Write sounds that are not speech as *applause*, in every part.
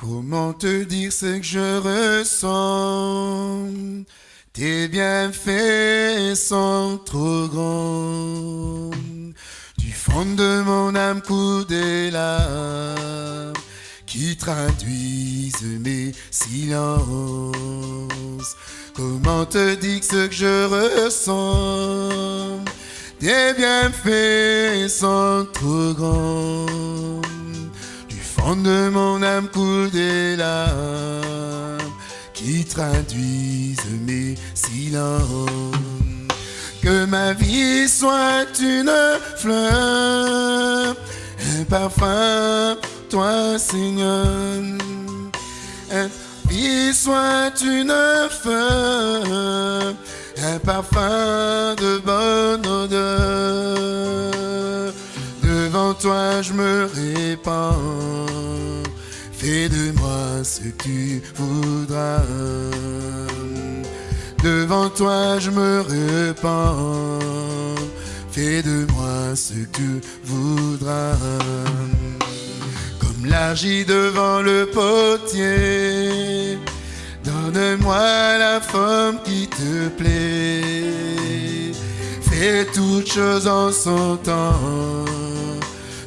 Comment te dire ce que je ressens? Tes bienfaits sont trop grands. Du fond de mon âme coule des larmes qui traduisent mes silences. Comment te dire ce que je ressens? Tes bienfaits sont trop grands. Fond de mon âme coule des larmes qui traduisent mes silences. Que ma vie soit une fleur, un parfum, toi Seigneur. Un vie soit une fleur, un parfum de bonne odeur. Devant toi je me répands, fais de moi ce que tu voudras. Devant toi je me répands, fais de moi ce que tu voudras. Comme l'argile devant le potier, donne-moi la forme qui te plaît. Fais toutes choses en son temps,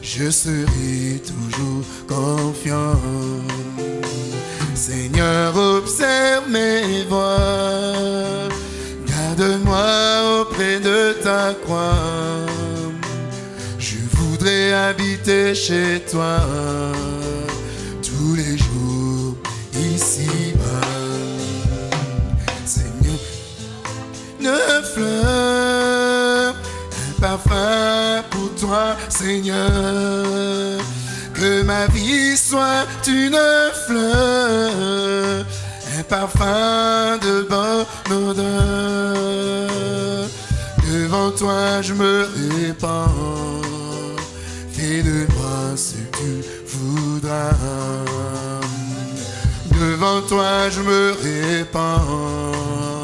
je serai toujours confiant. Seigneur, observe mes voies, garde-moi auprès de ta croix. Je voudrais habiter chez toi tous les jours ici-bas. Seigneur, une fleur, Seigneur. Que ma vie soit une fleur, un parfum de bonne odeur. Devant toi je me répands, fais de moi ce que tu voudras. Devant toi je me répands,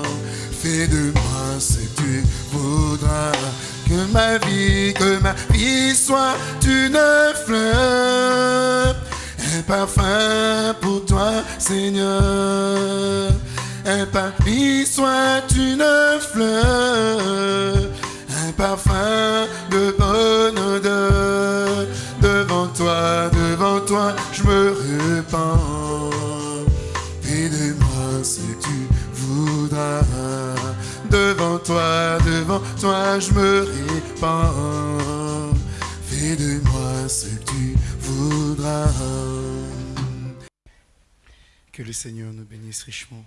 fais de moi ce que tu voudras. Que ma vie, que ma vie soit une fleur, un parfum pour toi, Seigneur. Un parfum soit une fleur, un parfum de bonne odeur. Devant toi, devant toi, je me répands. Devant toi, devant toi, je me répands. Fais de moi ce que tu voudras. Que le Seigneur nous bénisse richement.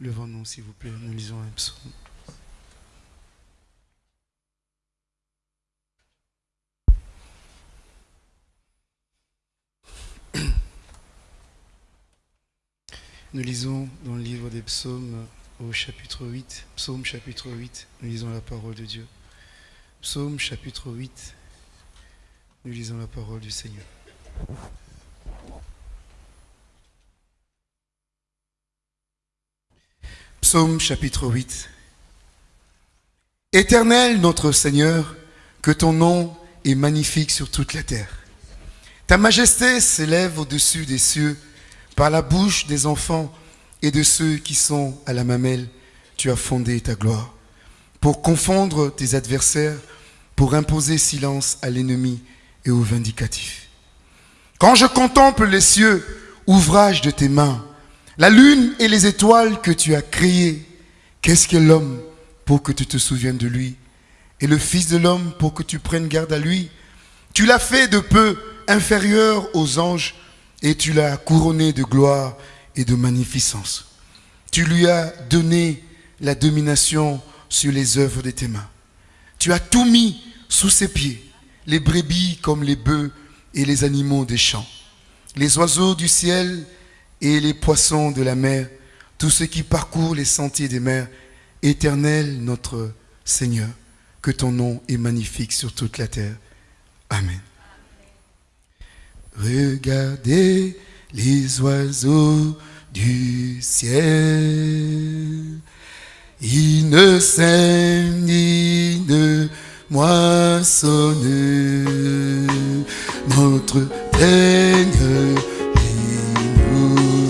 Levons-nous, s'il vous plaît, nous lisons un psaume. Nous lisons dans le livre des psaumes au chapitre 8, psaume chapitre 8, nous lisons la parole de Dieu. Psaume chapitre 8, nous lisons la parole du Seigneur. Psaume chapitre 8. Éternel notre Seigneur, que ton nom est magnifique sur toute la terre. Ta majesté s'élève au-dessus des cieux par la bouche des enfants et de ceux qui sont à la mamelle. Tu as fondé ta gloire pour confondre tes adversaires, pour imposer silence à l'ennemi et au vindicatif. Quand je contemple les cieux, ouvrage de tes mains, la lune et les étoiles que tu as créées, qu'est-ce que l'homme pour que tu te souviennes de lui? Et le Fils de l'homme pour que tu prennes garde à lui? Tu l'as fait de peu inférieur aux anges et tu l'as couronné de gloire et de magnificence. Tu lui as donné la domination sur les œuvres de tes mains. Tu as tout mis sous ses pieds, les brebis comme les bœufs et les animaux des champs, les oiseaux du ciel et les poissons de la mer, tous ceux qui parcourent les sentiers des mers. Éternel notre Seigneur, que ton nom est magnifique sur toute la terre. Amen. Regardez les oiseaux du ciel. Ils ne sèment ni ne moissonnent. Notre Seigneur, il nous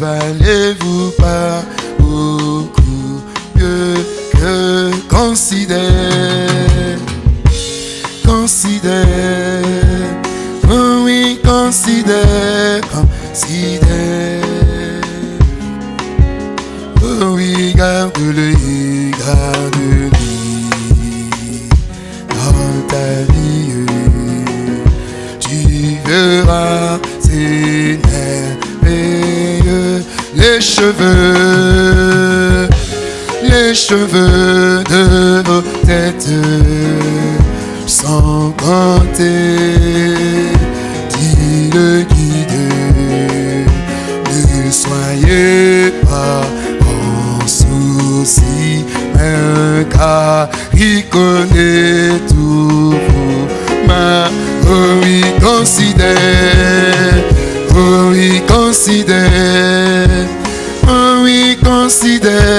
n'allez-vous pas beaucoup mieux que considère, considère, considère, considère, oh oui, garde-le, garde-le dans ta vie, tu verras, c'est les cheveux, les cheveux connaît tous vos mains, oh oui, considère, oh oui, considère, oh oui, considère,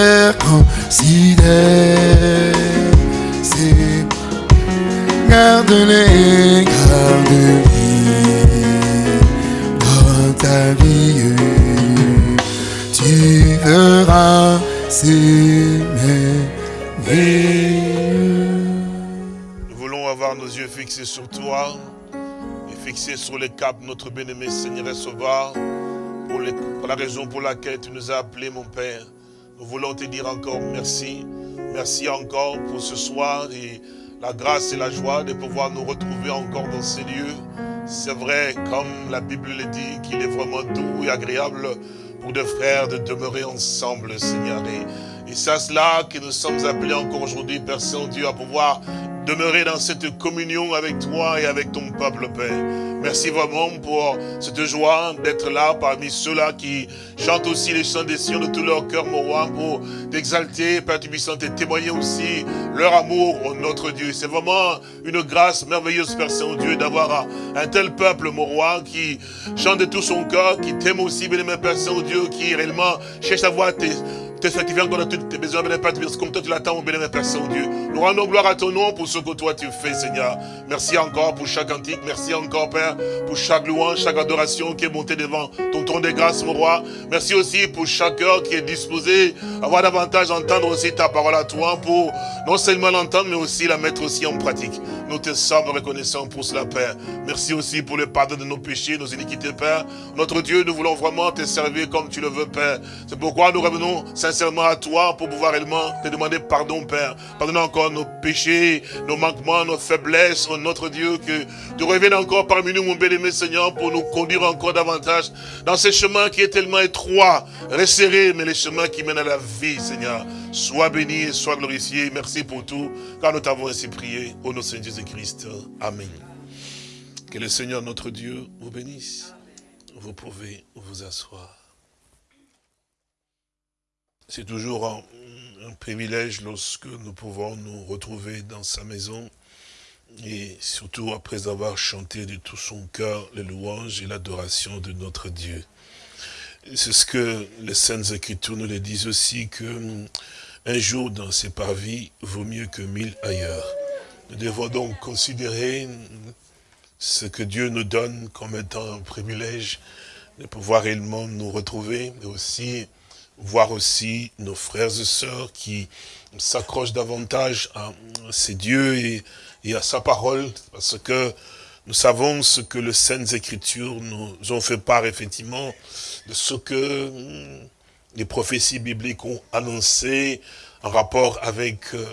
fixés sur toi et fixés sur les caps, notre bien-aimé Seigneur et Sauveur, pour, la raison pour laquelle tu nous as appelés, mon Père. Nous voulons te dire encore merci. Merci encore pour ce soir et la grâce et la joie de pouvoir nous retrouver encore dans ces lieux. C'est vrai, comme la Bible le dit, qu'il est vraiment doux et agréable pour deux frères de demeurer ensemble, Seigneur. Et c'est à cela que nous sommes appelés encore aujourd'hui, Père Saint-Dieu, à pouvoir demeurer dans cette communion avec toi et avec ton peuple, Père. Merci vraiment pour cette joie d'être là parmi ceux-là qui chantent aussi les chants des cieux de tout leur cœur, mon roi, pour t'exalter, Père Tubissant, et témoigner aussi leur amour au notre Dieu. C'est vraiment une grâce merveilleuse, Père Saint-Dieu, d'avoir un, tel peuple, mon roi, qui chante de tout son cœur, qui t'aime aussi, bien-aimé Père Saint-Dieu, qui réellement cherche à voir tes, te encore dans toutes tes besoins, bien Père, comme toi tu l'attends, bien-aimé Père Saint-Dieu. Nous rendons gloire à ton nom pour ce que toi tu fais, Seigneur. Merci encore pour chaque antique, merci encore, Père, pour chaque louange, chaque adoration qui est montée devant ton trône de grâce, mon roi. Merci aussi pour chaque cœur qui est disposé à avoir davantage d'entendre aussi ta parole à toi pour non seulement l'entendre, mais aussi la mettre aussi en pratique. Nous te sommes reconnaissants pour cela, Père. Merci aussi pour le pardon de nos péchés, nos iniquités, Père. Notre Dieu, nous voulons vraiment te servir comme tu le veux, Père. C'est pourquoi nous revenons sincèrement à toi pour pouvoir réellement te demander pardon, Père. Pardonne encore nos péchés, nos manquements, nos faiblesses, oh notre Dieu, que tu reviennes encore parmi nous, mon bien-aimé Seigneur, pour nous conduire encore davantage dans ces chemins qui est tellement étroit, resserré, mais les chemins qui mènent à la vie, Seigneur. Sois béni et sois glorifié. Merci pour tout, car nous t'avons ainsi prié. Au nom de Seigneur Jésus-Christ. Amen. Que le Seigneur notre Dieu vous bénisse. Vous pouvez vous asseoir. C'est toujours un, privilège lorsque nous pouvons nous retrouver dans sa maison et surtout après avoir chanté de tout son cœur les louanges et l'adoration de notre Dieu. C'est ce que les Saintes Écritures nous le disent aussi, que hum, un jour dans ces parvis vaut mieux que mille ailleurs. Nous devons donc considérer hum, ce que Dieu nous donne comme étant un privilège de pouvoir réellement nous retrouver, mais aussi voir aussi nos frères et sœurs qui s'accrochent davantage à ces dieux et, à sa parole, parce que nous savons ce que les Saintes Écritures nous ont fait part, effectivement, de ce que hum, les prophéties bibliques ont annoncé en rapport avec euh,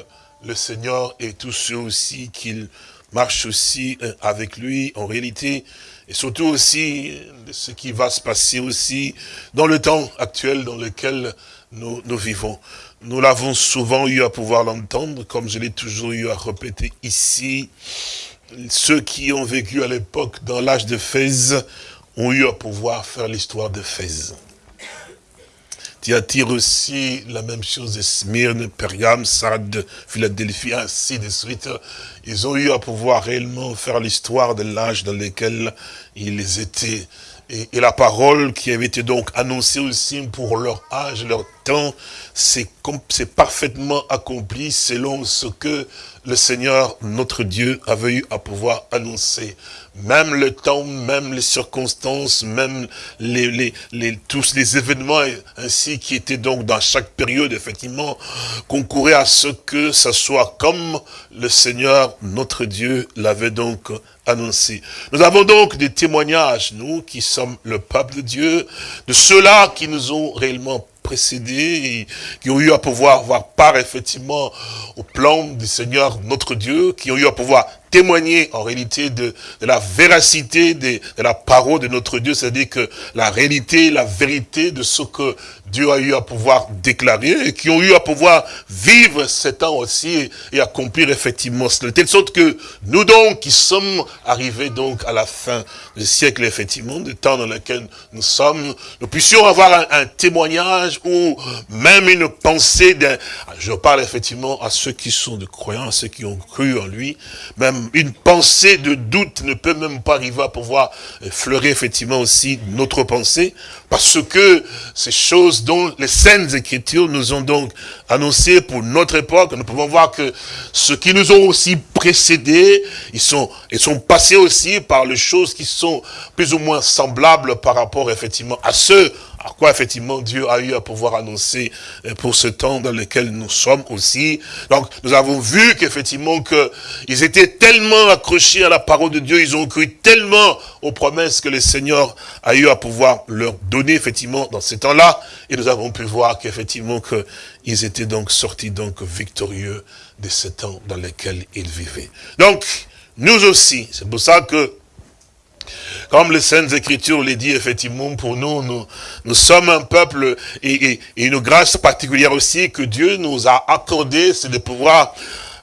le Seigneur et tous ceux aussi qui marchent aussi euh, avec lui. En réalité, et surtout aussi de ce qui va se passer aussi dans le temps actuel dans lequel nous, vivons. Nous l'avons souvent eu à pouvoir l'entendre, comme je l'ai toujours eu à répéter ici. Ceux qui ont vécu à l'époque dans l'âge de Fès ont eu à pouvoir faire l'histoire de Fès. Thyatire aussi, la même chose de Smyrne, Pergame, Sardes, Philadelphie, ainsi de suite. Ils ont eu à pouvoir réellement faire l'histoire de l'âge dans lequel ils étaient. Et, et, la parole qui avait été donc annoncée aussi pour leur âge, leur temps, c'est parfaitement accompli selon ce que le Seigneur, notre Dieu, avait eu à pouvoir annoncer. Même le temps, même les circonstances, même tous les événements ainsi qui étaient donc dans chaque période, effectivement, concouraient à ce que ça soit comme le Seigneur, notre Dieu, l'avait donc annoncé. Nous avons donc des témoignages, nous qui sommes le peuple de Dieu, de ceux-là qui nous ont réellement précédés, qui ont eu à pouvoir avoir part effectivement au plan du Seigneur notre Dieu, qui ont eu à pouvoir témoigner en réalité de, la véracité de, de, la parole de notre Dieu, c'est-à-dire que la réalité, la vérité de ce que Dieu a eu à pouvoir déclarer et qui ont eu à pouvoir vivre ces temps aussi et accomplir effectivement cela. De telle sorte que nous donc, qui sommes arrivés donc à la fin du siècle, effectivement, du temps dans lequel nous sommes, nous puissions avoir un, un témoignage ou même une pensée d'un, je parle effectivement à ceux qui sont de croyants, à ceux qui ont cru en lui, même une pensée de doute ne peut même pas arriver à pouvoir fleurir effectivement aussi notre pensée, parce que ces choses dont les saintes écritures nous ont donc annoncé pour notre époque, nous pouvons voir que ceux qui nous ont aussi précédés, ils sont, ils sont passés aussi par les choses qui sont plus ou moins semblables par rapport effectivement à ceux à quoi effectivement Dieu a eu à pouvoir annoncer euh, pour ce temps dans lequel nous sommes aussi. Donc nous avons vu qu'effectivement qu'ils étaient tellement accrochés à la parole de Dieu, ils ont cru tellement aux promesses que le Seigneur a eu à pouvoir leur donner effectivement dans ces temps-là. Et nous avons pu voir qu'effectivement qu'ils étaient donc sortis donc victorieux de ce temps dans lequel ils vivaient. Donc nous aussi, c'est pour ça que comme les Saintes Écritures les dit, effectivement, pour nous, nous, sommes un peuple et, une grâce particulière aussi que Dieu nous a accordé, c'est de pouvoir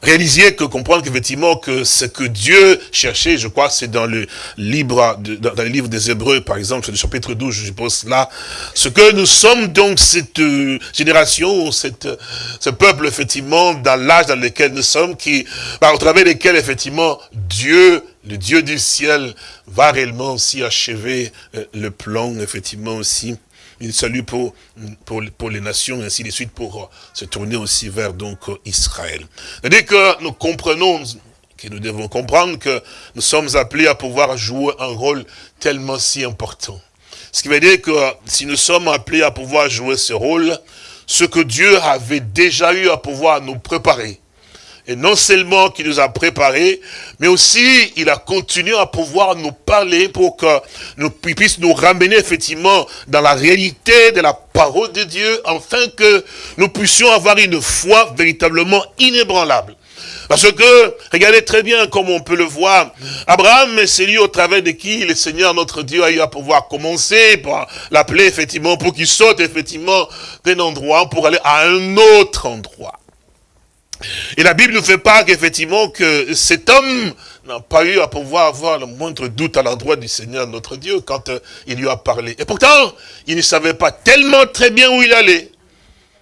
réaliser, que comprendre qu'effectivement que ce que Dieu cherchait, je crois c'est dans le livre dans le livre des Hébreux, par exemple, le chapitre 12, je pense là, ce que nous sommes donc cette euh, génération, cette, ce peuple, effectivement, dans l'âge dans lequel nous sommes, qui, bah, au travers desquels, effectivement, Dieu le Dieu du ciel va réellement aussi achever euh, le plan, effectivement aussi. Il salue pour, pour, les nations et ainsi de suite pour euh, se tourner aussi vers donc Israël. C'est-à-dire que nous comprenons, que nous devons comprendre que nous sommes appelés à pouvoir jouer un rôle tellement si important. Ce qui veut dire que si nous sommes appelés à pouvoir jouer ce rôle, ce que Dieu avait déjà eu à pouvoir nous préparer, et non seulement qu'il nous a préparés, mais aussi il a continué à pouvoir nous parler pour que nous puisse nous ramener effectivement dans la réalité de la parole de Dieu, afin que nous puissions avoir une foi véritablement inébranlable. Parce que, regardez très bien comme on peut le voir, Abraham, c'est lui au travers de qui le Seigneur, notre Dieu, a eu à pouvoir commencer, par l'appeler effectivement, pour qu'il saute effectivement d'un endroit pour aller à un autre endroit. Et la Bible nous fait part qu'effectivement que cet homme n'a pas eu à pouvoir avoir le moindre doute à l'endroit du Seigneur notre Dieu quand euh, il lui a parlé. Et pourtant, il ne savait pas tellement très bien où il allait.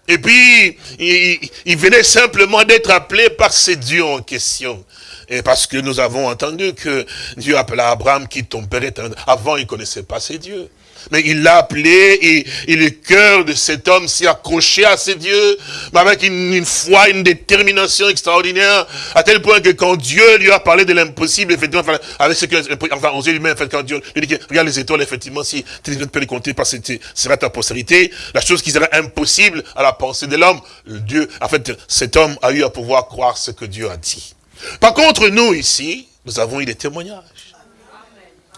Et puis, il, venait simplement d'être appelé par ces dieux en question. Et parce que nous avons entendu que Dieu appela Abraham qui père Avant, il ne connaissait pas ces dieux. Mais il l'a appelé et, le cœur de cet homme s'est accroché à ses dieux, mais avec une, foi, une détermination extraordinaire, à tel point que quand Dieu lui a parlé de l'impossible, effectivement, avec ce que, enfin, aux yeux lui-même, quand Dieu lui dit, regarde les étoiles, effectivement, si tu ne peux les compter parce que sera ta postérité, la chose qui serait impossible à la pensée de l'homme, Dieu, en fait, cet homme a eu à pouvoir croire ce que Dieu a dit. Par contre, nous, ici, nous avons eu des témoignages.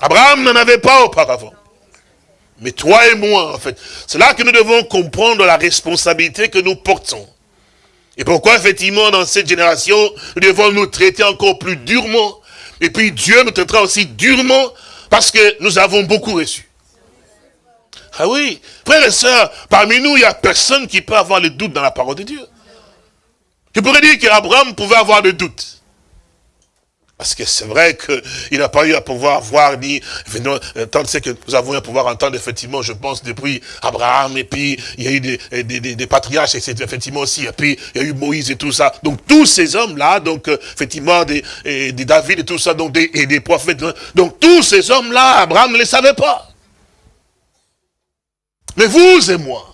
Abraham n'en avait pas auparavant. Mais toi et moi, en fait, c'est là que nous devons comprendre la responsabilité que nous portons. Et pourquoi, effectivement, dans cette génération, nous devons nous traiter encore plus durement. Et puis Dieu nous traitera aussi durement parce que nous avons beaucoup reçu. Ah oui, frères et sœurs, parmi nous, il n'y a personne qui peut avoir le doute dans la parole de Dieu. Tu pourrais dire qu'Abraham pouvait avoir le doute. Parce que c'est vrai qu'il n'a pas eu à pouvoir voir ni... Tant c'est que nous avons eu à pouvoir entendre, effectivement, je pense, depuis Abraham, et puis il y a eu des, des, des, patriarches, et effectivement aussi, et puis il y a eu Moïse et tout ça. Donc tous ces hommes-là, donc euh, effectivement, des, des David et tout ça, donc des, et des prophètes. Hein. Donc tous ces hommes-là, Abraham ne les savait pas. Mais vous et moi,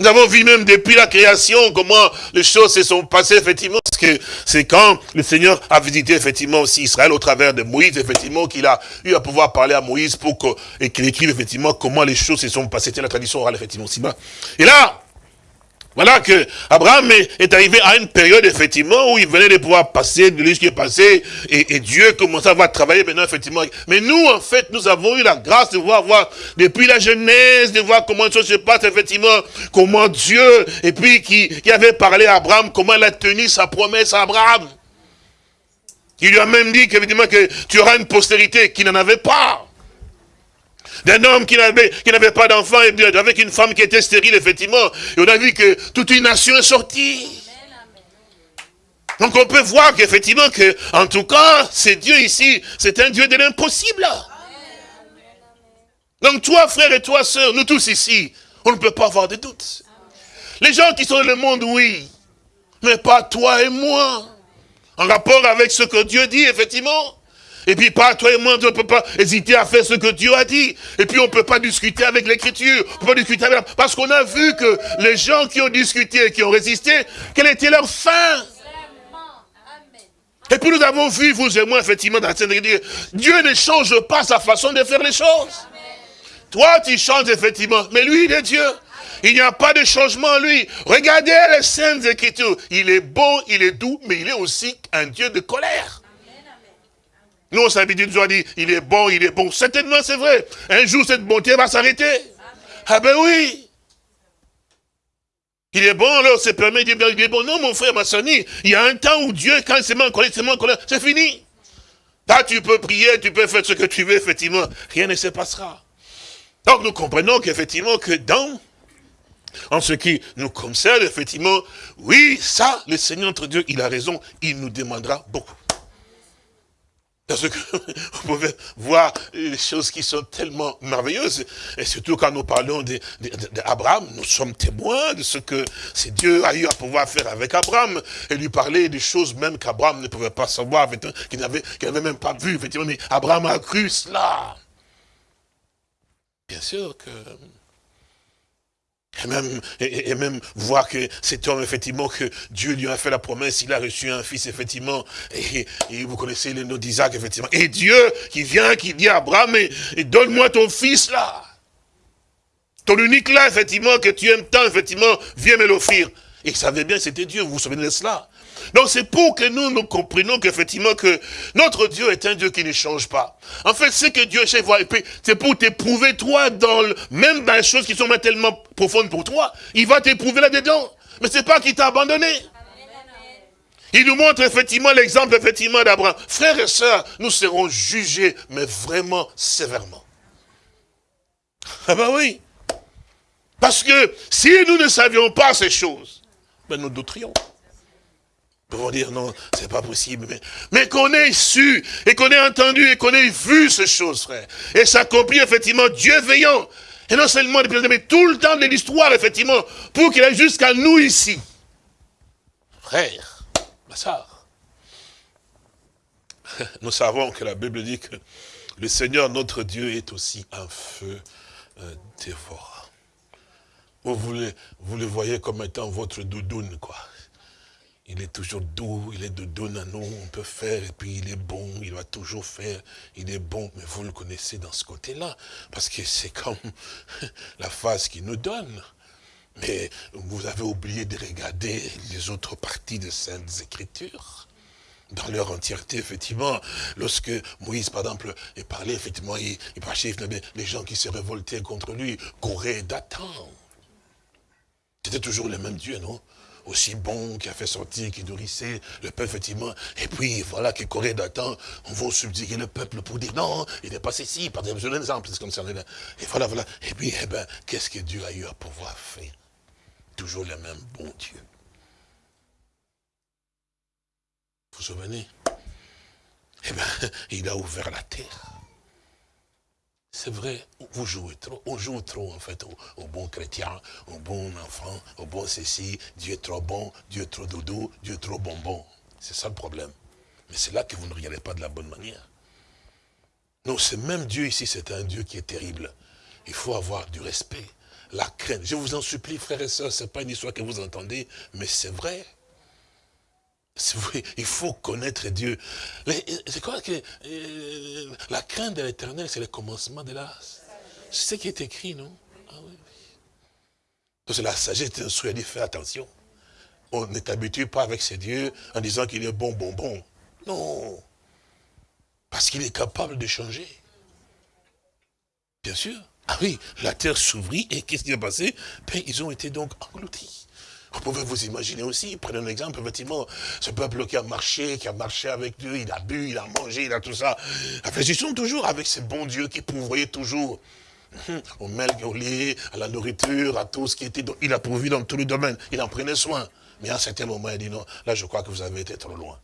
Nous avons vu même depuis la création comment les choses se sont passées, effectivement, parce que c'est quand le Seigneur a visité, effectivement, aussi Israël au travers de Moïse, effectivement, qu'il a eu à pouvoir parler à Moïse pour qu'il écrive, effectivement, comment les choses se sont passées. C'était la tradition orale, effectivement, aussi. Et là, voilà que Abraham est, arrivé à une période, effectivement, où il venait de pouvoir passer de ce qui est passé, et, Dieu commençait à travailler maintenant, effectivement. Mais nous, en fait, nous avons eu la grâce de voir, voir depuis la Genèse, de voir comment les se passent, effectivement, comment Dieu, et puis qui, qui avait parlé à Abraham, comment il a tenu sa promesse à Abraham. Il lui a même dit qu'effectivement, que tu auras une postérité qui n'en avait pas d'un homme qui n'avait pas d'enfant, avec une femme qui était stérile, effectivement. Et on a vu que toute une nation est sortie. Donc on peut voir qu'effectivement, que, en tout cas, c'est Dieu ici, c'est un Dieu de l'impossible. Donc toi, frère et toi, sœur, nous tous ici, on ne peut pas avoir de doute. Les gens qui sont dans le monde, oui, mais pas toi et moi. En rapport avec ce que Dieu dit, effectivement. Et puis pas toi et moi, on ne peut pas hésiter à faire ce que Dieu a dit. Et puis on ne peut pas discuter avec l'écriture. On peut pas discuter avec Parce qu'on a vu que les gens qui ont discuté et qui ont résisté, quelle était leur fin? Et puis nous avons vu, vous et moi, effectivement, dans la scène Dieu ne change pas sa façon de faire les choses. Toi, tu changes, effectivement, mais lui, il est Dieu. Il n'y a pas de changement en lui. Regardez les scènes écritures. Il est bon, il est doux, mais il est aussi un Dieu de colère. Nous, on s'habitue toujours à dire, il est bon, il est bon. Certainement, c'est vrai. Un jour, cette bonté va s'arrêter. Ah ben oui. Il est bon, alors c'est permis de dire, il est bon. Non, mon frère, ma soeur, il y a un temps où Dieu, quand en colère, en colère, c'est fini. Là, tu peux prier, tu peux faire ce que tu veux, effectivement. Rien ne se passera. Donc, nous comprenons qu'effectivement, que dans, en ce qui nous concerne, effectivement, oui, ça, le Seigneur notre Dieu, il a raison, il nous demandera beaucoup. Parce que *laughs* vous pouvez voir les choses qui sont tellement merveilleuses. Et surtout quand nous parlons d'Abraham, nous sommes témoins de ce que Dieu a eu à pouvoir faire avec Abraham. Et lui parler des choses même qu'Abraham ne pouvait pas savoir, qu'il n'avait même pas vu. Mais Abraham a cru cela. Bien sûr que et même, et, même voir que cet homme, effectivement, que Dieu lui a fait la promesse, il a reçu un fils, effectivement, et, vous connaissez le nom d'Isaac, effectivement. Et Dieu qui vient, qui dit à Abraham, et, donne-moi ton fils là. Ton unique là, effectivement, que tu aimes tant, effectivement, viens me l'offrir. Et il savait bien c'était Dieu, vous vous souvenez de cela? Donc c'est pour que nous nous comprenions qu'effectivement que notre Dieu est un Dieu qui ne change pas. En fait, c'est que Dieu sait voir, c'est pour t'éprouver toi, dans même dans les choses qui sont tellement profondes pour toi, il va t'éprouver là-dedans. Mais c'est pas qu'il t'a abandonné. Il nous montre effectivement l'exemple effectivement d'Abraham. Frères et sœurs, nous serons jugés, mais vraiment sévèrement. Ah ben oui. Parce que si nous ne savions pas ces choses, ben nous douterions pouvons dire non, c'est pas possible. Mais, mais qu'on ait su, et qu'on ait entendu, et qu'on ait vu ces choses, frère. Et s'accomplit effectivement, Dieu veillant. Et non seulement depuis mais tout le temps de l'histoire, effectivement, pour qu'il aille jusqu'à nous ici. Frère, ma soeur, *laughs* nous savons que la Bible dit que le Seigneur, notre Dieu, est aussi un feu dévorant. Vous, vous le voyez comme étant votre doudoune, quoi. Il est toujours doux, il est de don à nous, on peut faire, et puis il est bon, il va toujours faire, il est bon, mais vous le connaissez dans ce côté-là, parce que c'est comme *laughs* la phase qu'il nous donne. Mais vous avez oublié de regarder les autres parties de Saintes Écritures dans leur entièreté, effectivement, lorsque Moïse, par exemple, est parlé, effectivement, il, il les gens qui se révoltaient contre lui, couraient d'attendre. C'était toujours le même Dieu, non? Aussi bon, qui a fait sortir, qui nourrissait le peuple, effectivement. Et puis, voilà, qui courait d'attendre, on va subjuguer le peuple pour dire non, il n'est pas ceci, par exemple, je donne exemple, c'est comme ça. Et voilà, voilà. Et puis, eh ben, qu'est-ce que Dieu a eu à pouvoir faire? Toujours le même bon Dieu. Vous vous souvenez? Eh bien, *laughs* il a ouvert la terre. C'est vrai, vous jouez trop, on joue trop en fait au, bon chrétien, au bon enfant, au bon ceci, Dieu est trop bon, Dieu est trop dodo, Dieu est trop bonbon. C'est ça le problème. Mais c'est là que vous ne regardez pas de la bonne manière. Non, ce même Dieu ici, c'est un Dieu qui est terrible. Il faut avoir du respect. la crainte. Je vous en supplie, frères et sœurs, ce n'est pas une histoire que vous entendez, mais c'est vrai. Il faut connaître Dieu. C'est quoi que euh, la crainte de l'éternel, c'est le commencement de la... C'est ce qui est écrit, non? Ah, oui, oui. la sagesse instruit à dire, fais attention. On ne t'habitue pas avec ces dieux en disant qu'il est bon, bon, bon. Non. Parce qu'il est capable de changer. Bien sûr. Ah oui, la terre s'ouvrit et qu'est-ce qui est passé? Ben, Ils ont été donc engloutis. Vous pouvez vous imaginer aussi, prenez un exemple, effectivement, ce peuple qui a marché, qui a marché avec Dieu, il a bu, il a mangé, il a tout ça. Sont toujours avec ce bon Dieu qui pourvoyait toujours *laughs* au melk, au lait, à la nourriture, à tout ce qui était... Il a pourvu dans tous les domaines, il en prenait soin. Mais à un certain moment, il dit non, là je crois que vous avez été trop loin.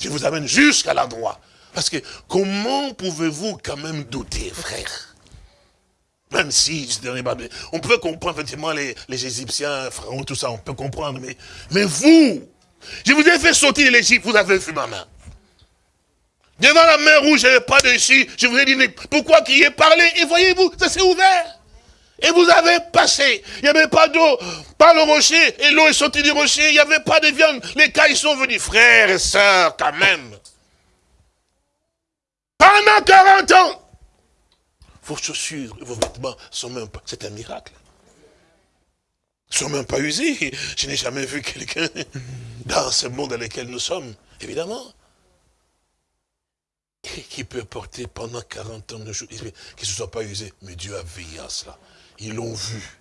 Je vous amène jusqu'à l'endroit. Parce que comment pouvez-vous quand même douter, frère? Même si, on peut comprendre effectivement les, les Égyptiens, Pharaon, tout ça, on peut comprendre, mais, mais vous, je vous ai fait sortir de l'Égypte, vous avez vu ma main. Devant la mer rouge, je n'avais pas dessus, je vous ai dit, mais pourquoi qu'il y ait parlé? Et voyez-vous, ça s'est ouvert. Et vous avez passé. Il n'y avait pas d'eau, pas le rocher. Et l'eau est sortie du rocher. Il n'y avait pas de viande. Les cailles sont venus. Frères et sœurs, quand même. Pendant 40 ans. Vos chaussures vos vêtements sont même pas... C'est un miracle. Ils sont même pas usés. Je n'ai jamais vu quelqu'un *laughs* dans ce monde dans lequel nous sommes, évidemment. qui peut porter pendant 40 ans de choses, qui ne se soit pas usé. Mais Dieu a veillé à cela. Ils l'ont vu.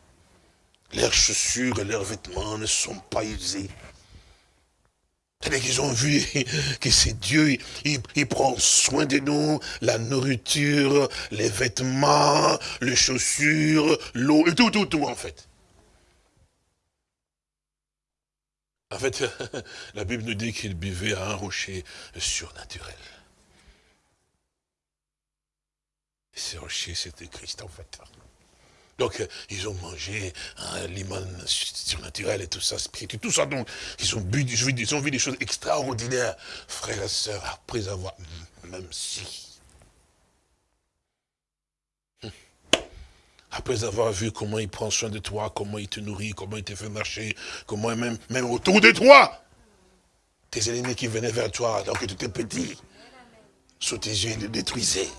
Leurs chaussures et leurs vêtements ne sont pas usés. C'est-à-dire qu'ils ont vu *laughs* que c'est Dieu, il, prend soin de nous, la nourriture, les vêtements, les chaussures, l'eau, et tout, tout, tout en fait. En fait, *laughs* la Bible nous dit qu'il buvait à un rocher surnaturel. Ce rocher, c'était Christ en fait. Donc, euh, ils ont mangé un limon surnaturel et tout ça, spirituel, tout ça. Donc, ils ont, bu, vu des choses extraordinaires, frères et sœurs, après avoir, même si, hmm. après avoir vu comment il prend soin de toi, comment il te nourrit, comment il te fait marcher, comment même, même autour de toi, tes ennemis qui venaient vers toi alors que tu étais petit, sous tes yeux, ils les détruisaient.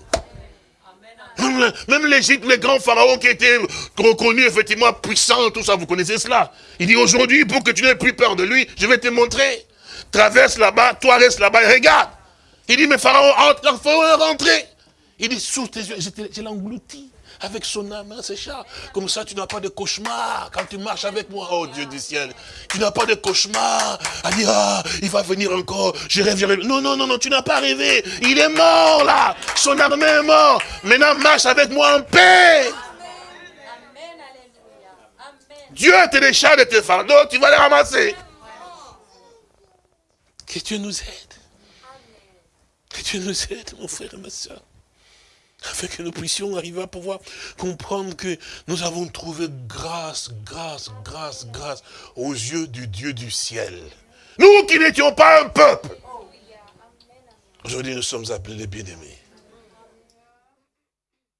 Même, l'Égypte, les grands pharaons qui étaient reconnus, effectivement, puissants, tout ça, vous connaissez cela. Il dit, aujourd'hui, pour que tu n'aies plus peur de lui, je vais te montrer. Traverse là-bas, toi reste là-bas et regarde. Il dit, mais pharaon, entre, pharaon rentrer. Il dit, sous tes yeux, je l'ai englouti avec son âme, hein, ça. Comme ça, tu n'as pas de cauchemar quand tu marches avec moi, oh Dieu du ciel. Tu n'as pas de cauchemar à dire, ah, il va venir encore, je rêve. Non, non, non, non, tu n'as pas rêvé. Il est mort là. Son armée est mort. Maintenant, marche avec moi en paix. Dieu te décharge de tes fardeaux, tu vas les ramasser. Que Dieu nous aide. Que Dieu nous aide, mon frère et ma soeur afin que nous puissions arriver à pouvoir comprendre que nous avons trouvé grâce, grâce, grâce, grâce aux yeux du Dieu du ciel. Nous qui n'étions pas un peuple. Aujourd'hui, nous sommes appelés les bien-aimés.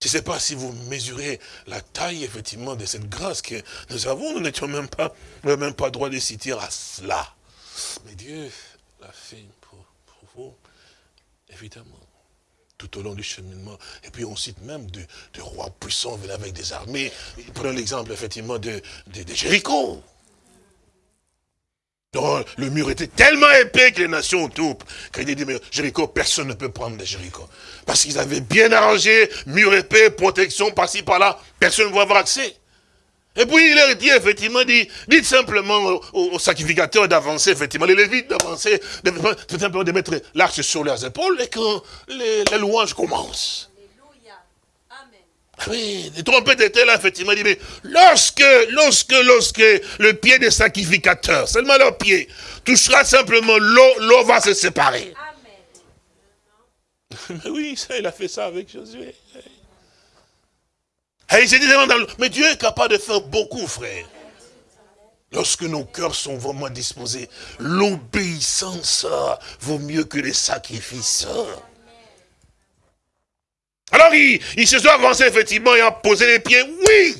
Je ne sais pas si vous mesurez la taille, effectivement, de cette grâce que nous avons. Nous n'étions même pas, même pas droit de citer à cela. Mais Dieu l'a fait pour vous, évidemment tout au long du cheminement. Et puis on cite même de, rois puissants venant avec des armées. Prenons l'exemple effectivement de, de, Jéricho. le mur était tellement épais que les nations autour, quand il dit, mais Jéricho, personne ne peut prendre de Jéricho. Parce qu'ils avaient bien arrangé, mur épais, protection par-ci, par-là, personne ne va avoir accès. Et puis il leur dit effectivement, dit, dites simplement aux, sacrificateurs d'avancer, effectivement, les lévites d'avancer, de, simplement de mettre l'arche sur leurs épaules et que les, louanges commencent. Oui, les trompettes étaient là, effectivement, dit, mais lorsque, lorsque, lorsque le pied des sacrificateurs, seulement leur pied, touchera simplement l'eau, l'eau va se séparer. Amen. Mais *laughs* oui, ça, il a fait ça avec Josué. Mais Dieu est capable de faire beaucoup, frère. Lorsque nos cœurs sont vraiment disposés, l'obéissance vaut mieux que les sacrifices. Alors il, se soit avancé effectivement et a posé les pieds, oui.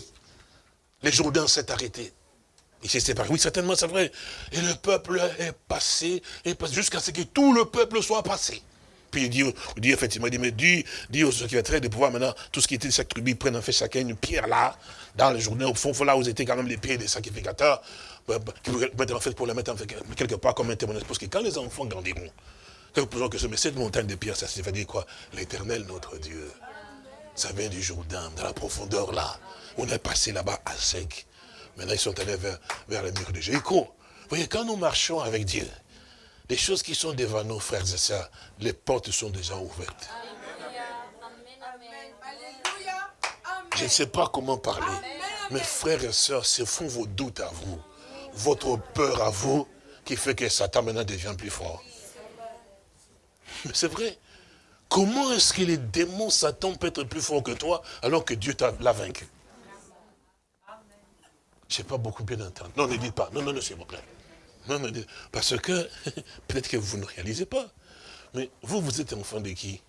Les Jourdains s'est arrêté. Il s'est séparé. Oui, certainement, c'est vrai. Et le peuple est passé, jusqu'à ce que tout le peuple soit passé. Puis il dit, dit effectivement, il dit, mais dis, dis aux secrétaires de pouvoir maintenant, tout ce qui était de chaque tribu, prennent en fait chacun une pierre là, dans le journée, au fond, là où étaient quand même les pieds des sacrificateurs, bah, bah, en fait, pour les mettre en fait, quelque part comme un témoignage. Parce que quand les enfants grandiront, pouvons que ce, mais cette montagne de pierre, ça veut dire quoi? L'éternel notre Dieu. Ça vient du Jourdain, dans la profondeur là. On est passé là-bas à sec. Maintenant, ils sont allés vers, vers le mur de Jéricho. Vous voyez, quand nous marchons avec Dieu, les choses qui sont devant nos frères et sœurs, les portes sont déjà ouvertes. Je ne sais pas comment parler. Mes frères et sœurs, ce font vos doutes à vous, votre peur à vous, qui fait que Satan maintenant devient plus fort. Mais c'est vrai. Comment est-ce que les démons, Satan peut être plus fort que toi, alors que Dieu l'a vaincu? Je n'ai pas beaucoup bien entendu. Non, ne dites pas. Non, non, non, s'il vous plaît. Parce que, *laughs* peut-être que vous ne réalisez pas. Mais vous, vous êtes enfant de qui?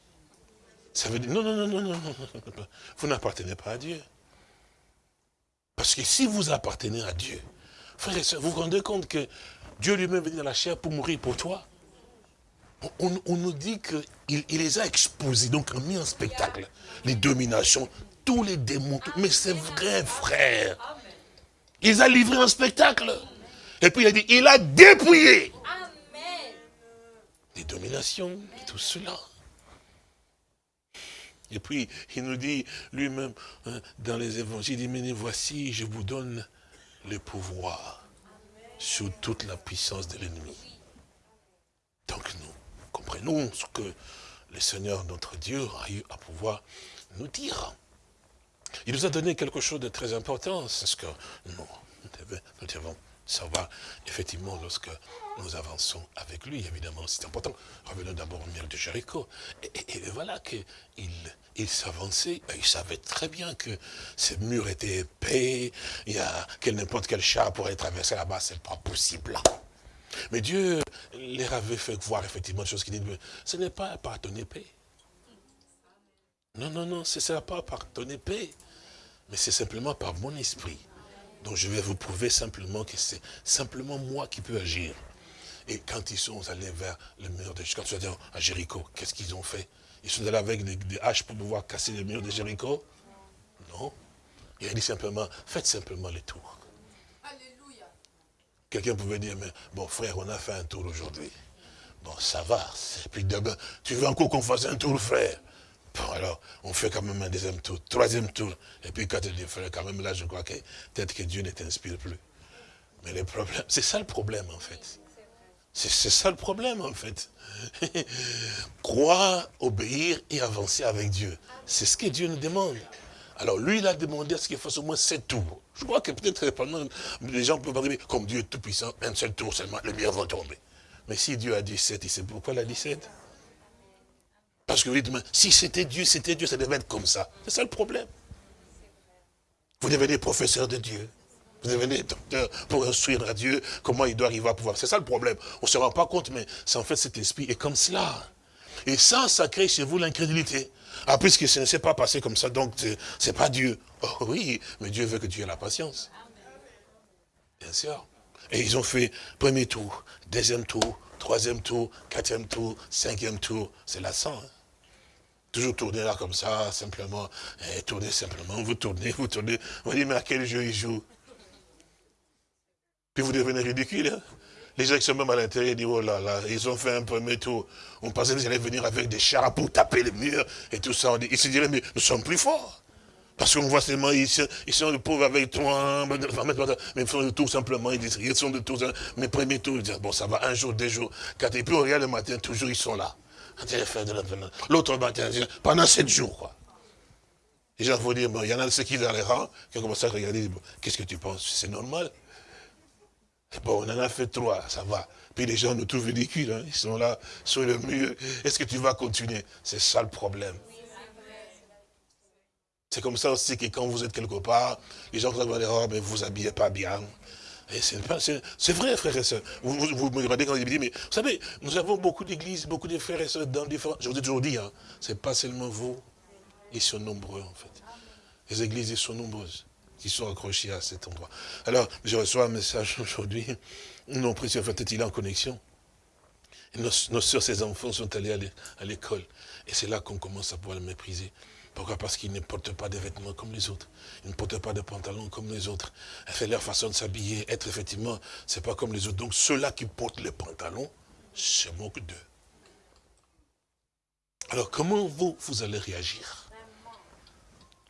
Ça veut dire, non, non, non, non, non, non, *laughs* vous n'appartenez pas à Dieu. Parce que si vous appartenez à Dieu, frère et soeur, vous vous rendez compte que Dieu lui-même venu dans la chair pour mourir pour toi? On, nous dit qu'il il les a exposés, donc a mis en spectacle les dominations, tous les démons. Mais c'est vrai, frère. Il a livré un spectacle. Et puis il a dit, il a dépouillé les dominations, et tout cela. Et puis, il nous dit lui-même, hein, dans les évangiles, il dit, mais voici, je vous donne le pouvoir sur toute la puissance de l'ennemi. Donc nous comprenons ce que le Seigneur, notre Dieu, a eu à pouvoir nous dire. Il nous a donné quelque chose de très important, c'est ce que nous, nous devons savoir, effectivement, lorsque nous avançons avec lui, évidemment, c'est important. Revenons d'abord au mur de Jéricho. Et, voilà qu'il il, s'avançait, il savait très bien que ces murs étaient épais, il y a, que n'importe quel chat pourrait traverser là-bas, c'est pas possible. Mais Dieu les avait fait voir effectivement des choses qui disent, ce n'est pas par ton épée. Non, non, non, ce n'est pas par ton épée, mais c'est simplement par mon esprit. Donc je vais vous prouver simplement que c'est simplement moi qui peux agir. Et quand ils sont allés vers le mur de quand ils sont à Jéricho, qu'est-ce qu'ils ont fait? Ils sont allés avec des, haches pour pouvoir casser le mur de Jéricho? Non. Il a dit simplement, faites simplement le tour. Quelqu'un pouvait dire, mais bon frère, on a fait un tour aujourd'hui. Bon, ça va. Puis demain, tu veux encore qu'on fasse un tour, frère? Bon, alors, on fait quand même un deuxième tour, troisième tour. Et puis quand tu dis, frère, quand même là, je crois que peut-être que Dieu ne t'inspire plus. Mais le problème, c'est ça le problème en fait. C'est ça le problème en fait. *laughs* Croire, obéir et avancer avec Dieu. C'est ce que Dieu nous demande. Alors lui, il a demandé à ce qu'il fasse au moins sept tours. Je crois que peut-être pendant les gens peuvent arriver, comme Dieu est tout puissant, un seul tour seulement, les murs vont tomber. Mais si Dieu a dit sept, il sait pourquoi il a dit sept? Parce que vous dites, si c'était Dieu, c'était Dieu, ça devait être comme ça. C'est ça le problème. Vous devenez professeur de Dieu. Vous devenez docteur pour instruire à Dieu comment il doit arriver à pouvoir. C'est ça le problème. On ne se rend pas compte, mais c'est en fait cet esprit est comme cela. Et ça, ça crée chez vous l'incrédulité. Ah, puisque ça ne s'est pas passé comme ça, donc c'est pas Dieu. Oh oui, mais Dieu veut que tu aies la patience. Bien sûr. Et ils ont fait premier tour, deuxième tour, troisième tour, quatrième tour, cinquième tour. C'est la sang. Hein. Toujours tourner là comme ça, simplement. Et tourner simplement. Vous tournez, vous tournez. Vous dites, mais à quel jeu ils jouent Puis vous devenez ridicule. Hein. Les gens qui sont même à l'intérieur disent, oh là là, ils ont fait un premier tour. On pensait qu'ils allaient venir avec des chars pour taper les murs et tout ça. Ils se diraient, mais nous sommes plus forts. Parce qu'on voit seulement, ils sont, ils sont pauvres avec toi, mais ils font de tout simplement, ils disent, ils sont de tout, mais premier tour, ils disent, bon, ça va un jour, deux jours, quatre, et puis on regarde le matin, toujours ils sont là. L'autre matin, pendant sept jours, quoi. Les gens vont dire, il y en a ceux qui dans les rangs, qui ont commencé à regarder, qu'est-ce que tu penses? C'est normal Bon, on en a fait trois, ça va. Puis les gens nous trouvent ridicules, hein. ils sont là, sur le mur. Est-ce que tu vas continuer? C'est ça le problème. C'est comme ça aussi que quand vous êtes quelque part, les gens vont dire, oh, mais vous habillez pas bien. C'est vrai, frères et sœurs. Vous, me regardez quand vous dites, mais vous savez, nous avons beaucoup d'églises, beaucoup de frères et sœurs dans différents... Je vous ai toujours dit, hein, c'est pas seulement vous, ils sont nombreux en fait. Les églises, ils sont nombreuses. qui sont accrochés à cet endroit. Alors, je reçois un message *laughs* aujourd'hui. Mon précieux frère, il est en connexion? nos, nos soeurs, ses enfants sont allés à l'école. Et c'est là qu'on commence à pouvoir le mépriser. Pourquoi? Parce qu'ils ne portent pas de vêtements comme les autres. Ils ne portent pas de pantalons comme les autres. Fait leur façon de s'habiller, être effectivement, c'est pas comme les autres. Donc ceux-là qui portent les pantalons se moquent d'eux. Alors comment vous, vous allez réagir?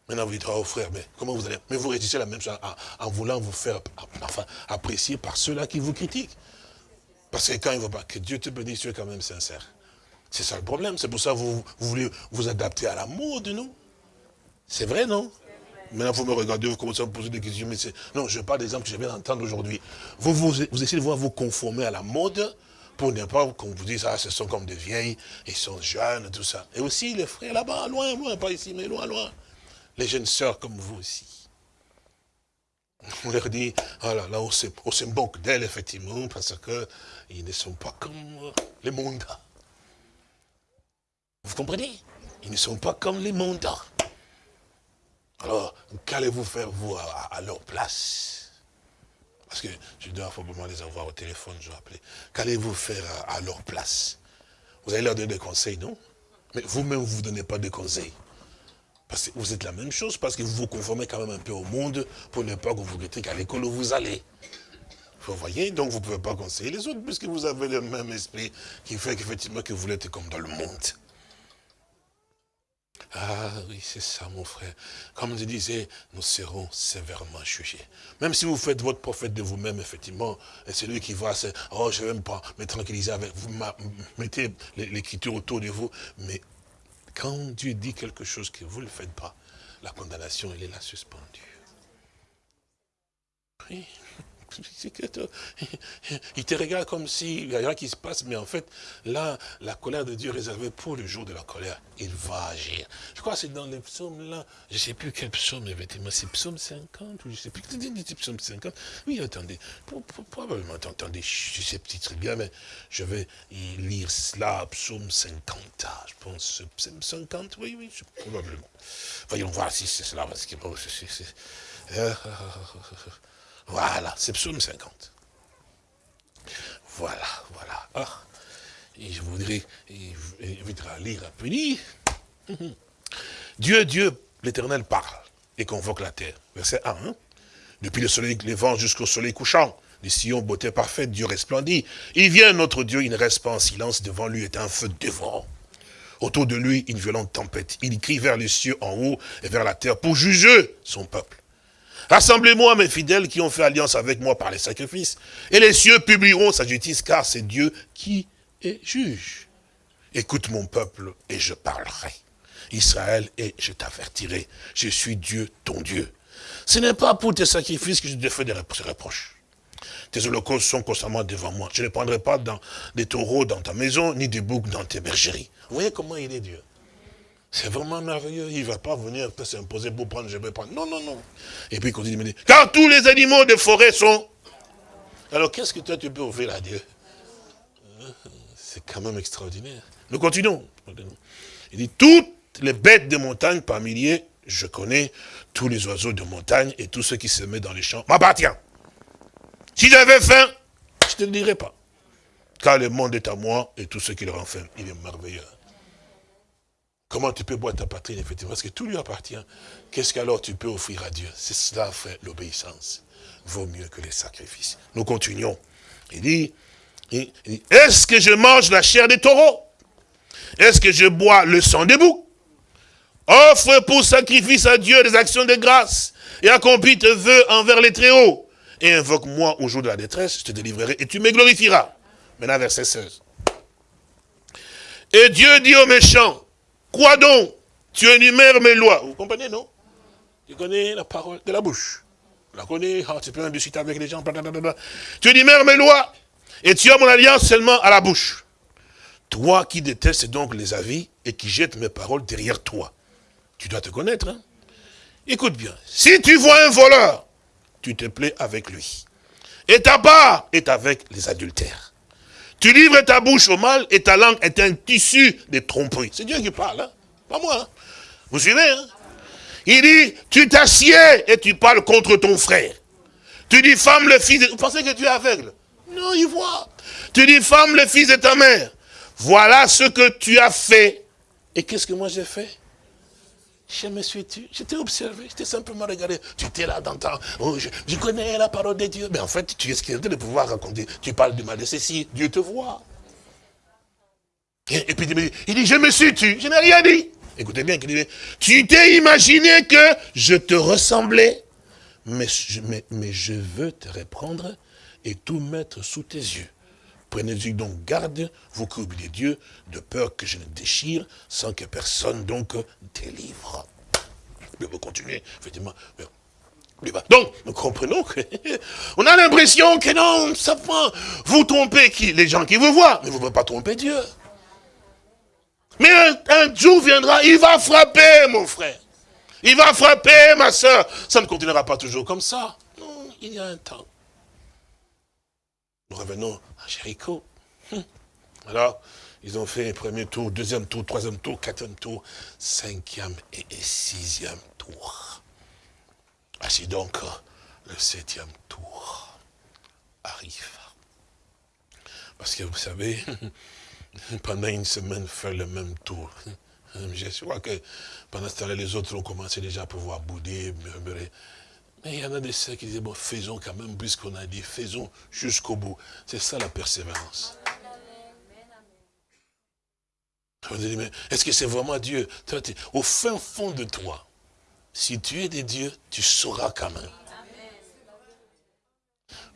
Maintenant vous dites, oh frère, mais comment vous allez? Mais vous réagissez la même chose en, voulant vous faire enfin, apprécier par ceux-là qui vous critiquent. Parce que quand ils ne vont pas, que Dieu te bénisse, tu es quand même sincère. C'est ça le problème. C'est pour ça que vous, voulez vous adapter à la mode, non? C'est vrai, non? Maintenant, vous me regardez, vous commencez à me poser des questions. Mais non, je parle d'exemple que je viens d'entendre aujourd'hui. Vous, vous, essayez de voir vous conformer à la mode pour ne pas qu'on vous dise, ah, ce sont comme des vieilles, ils sont jeunes, tout ça. Et aussi les frères là-bas, loin, loin, pas ici, mais loin, loin. Les jeunes sœurs comme vous aussi. On leur dit, ah là, là, on se, on moque d'elles, effectivement, parce qu'ils ne sont pas comme les mondes. Vous comprenez? Ils ne sont pas comme les montants. Alors, qu'allez-vous faire, vous, à, leur place? Parce que je dois probablement les avoir au téléphone, je vais appeler. Qu'allez-vous faire à, leur place? Vous allez leur donner des conseils, non? Mais vous-même, vous ne donnez pas de conseils. Parce que vous êtes la même chose, parce que vous vous conformez quand même un peu au monde pour ne pas que vous regrettez qu'à l'école où vous allez. Vous voyez, donc vous ne pouvez pas conseiller les autres, puisque vous avez le même esprit qui fait qu'effectivement que vous êtes comme dans le monde. Ah oui, c'est ça, mon frère. Comme je disais, nous serons sévèrement jugés. Même si vous faites votre prophète de vous-même, effectivement, et c'est lui qui va, oh, je ne vais même pas me tranquilliser avec vous, mettez l'écriture autour de vous. Mais quand Dieu dit quelque chose que vous ne le faites pas, la condamnation, elle est là suspendue. *laughs* Il te regarde comme s'il n'y a rien qui se passe, mais en fait, là, la colère de Dieu est réservée pour le jour de la colère. Il va agir. Je crois que c'est dans les psaumes là, je ne sais plus quel psaume, effectivement, c'est psaume 50, ou je ne sais plus, c'est psaume 50. Oui, attendez, probablement, attendez, je sais plus très bien, mais je vais lire cela, psaume 50, ah, je pense, psaume 50, oui, oui, probablement. Voyons voir si c'est cela, parce que bon, c'est... *laughs* Voilà, c'est psaume 50. Voilà, voilà. Ah, et je voudrais éviter à lire un peu. Dieu, Dieu, l'éternel parle et convoque la terre. Verset 1. Hein. Depuis le soleil levant jusqu'au soleil couchant, les sillons beauté parfaite, Dieu resplendit. Il vient, notre Dieu, il ne reste pas en silence, devant lui est un feu dévorant. Autour de lui, une violente tempête. Il crie vers les cieux en haut et vers la terre pour juger son peuple. Rassemblez-moi, mes fidèles qui ont fait alliance avec moi par les sacrifices. Et les cieux publieront sa justice, car c'est Dieu qui est juge. Écoute mon peuple, et je parlerai. Israël, et je t'avertirai. Je suis Dieu, ton Dieu. Ce n'est pas pour tes sacrifices que je te fais des reproches. Tes holocaustes sont constamment devant moi. Je ne prendrai pas dans des taureaux dans ta maison, ni des boucs dans tes bergeries. Voyez comment il est Dieu c'est vraiment merveilleux. Il ne va pas venir s'imposer pour prendre, je vais prendre. Non, non, non. Et puis il continue car tous les animaux de forêt sont... Alors qu'est-ce que toi tu peux offrir à Dieu? C'est quand même extraordinaire. Nous continuons. Il dit, toutes les bêtes de montagne par milliers, je connais tous les oiseaux de montagne et tous ceux qui se mettent dans les champs m'appartiennent. Si j'avais faim, je ne te le dirais pas. Car le monde est à moi et tous ceux qui le renferment. Il est merveilleux. Comment tu peux boire ta patrie, effectivement? Parce que tout lui appartient. Qu'est-ce qu'alors tu peux offrir à Dieu? C'est cela, frère, l'obéissance. Vaut mieux que les sacrifices. Nous continuons. Il dit, est-ce que je mange la chair des taureaux? Est-ce que je bois le sang des boucs? Offre pour sacrifice à Dieu des actions de grâce et accomplis tes vœux envers les Très-Hauts. Et invoque-moi au jour de la détresse, je te délivrerai et tu me glorifieras. Maintenant, verset 16. Et Dieu dit aux méchants, Quoi donc? Tu énumères mes lois. Vous comprenez, non? Tu connais la parole de la bouche. Tu la connais, ah, tu peux même discuter avec les gens. Tu énumères mes lois et tu as mon alliance seulement à la bouche. Toi qui détestes donc les avis et qui jettes mes paroles derrière toi. Tu dois te connaître. Hein? Écoute bien. Si tu vois un voleur, tu te plais avec lui. Et ta part est avec les adultères. Tu livres ta bouche au mal et ta langue est un tissu de tromperie. C'est Dieu qui parle, hein pas moi. Hein vous suivez hein Il dit, tu t'assieds et tu parles contre ton frère. Tu dis, femme, le fils de... Vous pensez que tu es aveugle? Non, il voit. Tu dis, femme, le fils de ta mère. Voilà ce que tu as fait. Et qu'est-ce que moi j'ai fait? Je me suis tu, j'étais observé, j'étais simplement regardé. Tu étais là dans oh, je, connais la parole de Dieu. Mais en fait, tu es ce de pouvoir raconter. Tu parles du mal de ceci, Dieu te voit. Et, puis il dit, je me suis tu, je n'ai rien dit. Écoutez bien, tu t'es imaginé que je te ressemblais, mais je, mais, je veux te reprendre et tout mettre sous tes yeux. Prenez-y donc garde, vous qui oubliez Dieu, de peur que je ne déchire, sans que personne donc délivre. Mais vous continuez, effectivement. Donc, nous comprenons *laughs* que, on a l'impression que non, ça vous trompez qui, les gens qui vous voient, mais vous ne pouvez pas tromper Dieu. Mais un, jour viendra, il va frapper, mon frère. Il va frapper, ma soeur. Ça ne continuera pas toujours comme ça. Non, il y a un temps. Nous revenons à. Hum. Alors, ils ont fait premier tour, deuxième tour, troisième tour, quatrième tour, cinquième et sixième tour. Ainsi donc, le septième tour arrive. Parce que vous savez, *laughs* pendant une semaine, faire le même tour. Je crois que pendant ce temps-là, les autres ont commencé déjà à pouvoir bouder, murmurer. Mais il y en a des sœurs qui disent, bon, faisons quand même, puisqu'on a dit, faisons jusqu'au bout. C'est ça la persévérance. Est-ce que c'est vraiment Dieu? Au fin fond de toi, si tu es des dieux, tu sauras quand même.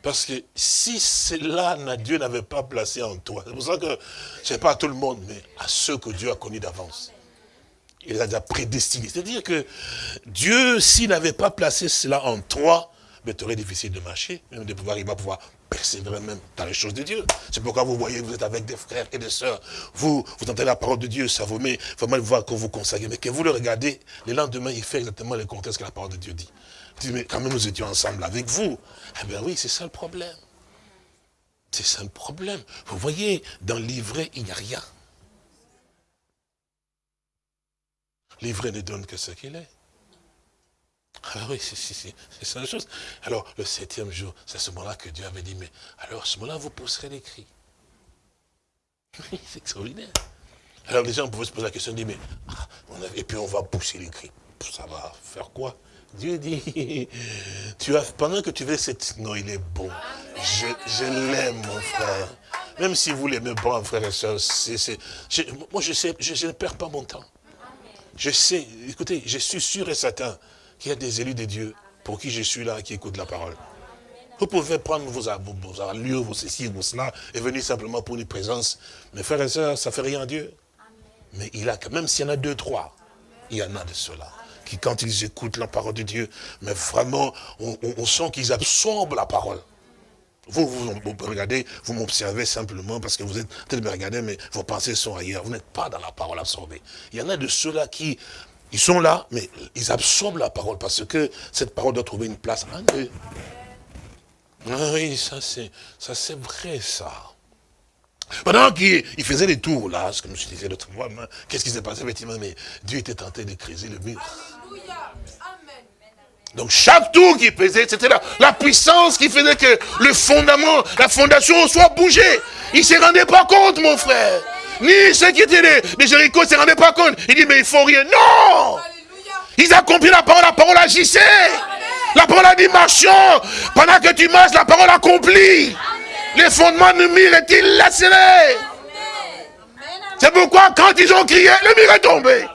Parce que si cela, Dieu n'avait pas placé en toi, c'est pour ça que, ce n'est pas à tout le monde, mais à ceux que Dieu a connus d'avance. Il les a déjà prédestinés. C'est-à-dire que Dieu, s'il n'avait pas placé cela en toi, mais tu aurais difficile de marcher, même de pouvoir, il va pouvoir persévérer même dans les choses de Dieu. C'est pourquoi vous voyez, vous êtes avec des frères et des sœurs, vous, vous entendez la parole de Dieu, ça vous met vraiment voir que vous consacrez, mais que vous le regardez, le lendemain, il fait exactement le contraire de ce que la parole de Dieu dit mais quand même nous étions ensemble avec vous. Eh bien oui, c'est ça le problème. C'est ça le problème. Vous voyez, dans l'ivraie, il n'y a rien. L'ivraie ne donne que ce qu'il est. Ah oui, c'est ça la chose. Alors, le septième jour, c'est à ce moment-là que Dieu avait dit, mais alors à ce moment-là, vous pousserez les cris. *laughs* c'est extraordinaire. Alors les gens pouvaient se poser la question, mais, ah, et puis on va pousser les cris. Ça va faire quoi? Dieu dit, *laughs* tu as, pendant que tu veux cette... Non, il est bon. Je, l'aime, mon frère. Même si vous l'aimez pas, frère et soeur, moi je sais, je, ne perds pas mon temps. Je sais, écoutez, je suis sûr et certain qu'il y a des élus de Dieu pour qui je suis là, qui écoutent la parole. Vous pouvez prendre vos, vos allures, vos ceci, vos cela, et venir simplement pour une présence. Mais frère et sœurs, ça ne fait rien à Dieu. Mais il a, même s'il y en a deux, trois, il y en a de cela quand ils écoutent la parole de Dieu, mais vraiment, on, sent qu'ils absorbent la parole. Vous, vous, regardez, vous m'observez simplement parce que vous êtes peut-être me regarder, mais vos pensées sont ailleurs. Vous n'êtes pas dans la parole absorbée. Il y en a de ceux-là qui, ils sont là, mais ils absorbent la parole parce que cette parole doit trouver une place en eux. Ah oui, ça c'est vrai ça. Pendant qu'il faisait des tours là, comme je disais l'autre fois, qu'est-ce qui s'est passé effectivement Mais Dieu était tenté de creuser le mur. Donc chaque tour qu'il faisait, c'était la, la, puissance qui faisait que le fondament, la fondation soit bougée. Il ne se rendait pas compte, mon frère. Ni ceux qui étaient des, Jéricho ne se rendaient pas compte. Il dit, mais ils font rien. Non Ils accomplissent la parole, la parole agissait. La parole a dit, marchons. Pendant que tu marches, la parole accomplit. Les fondements du mur est-il lacéré C'est pourquoi quand ils ont crié, le mur est tombé.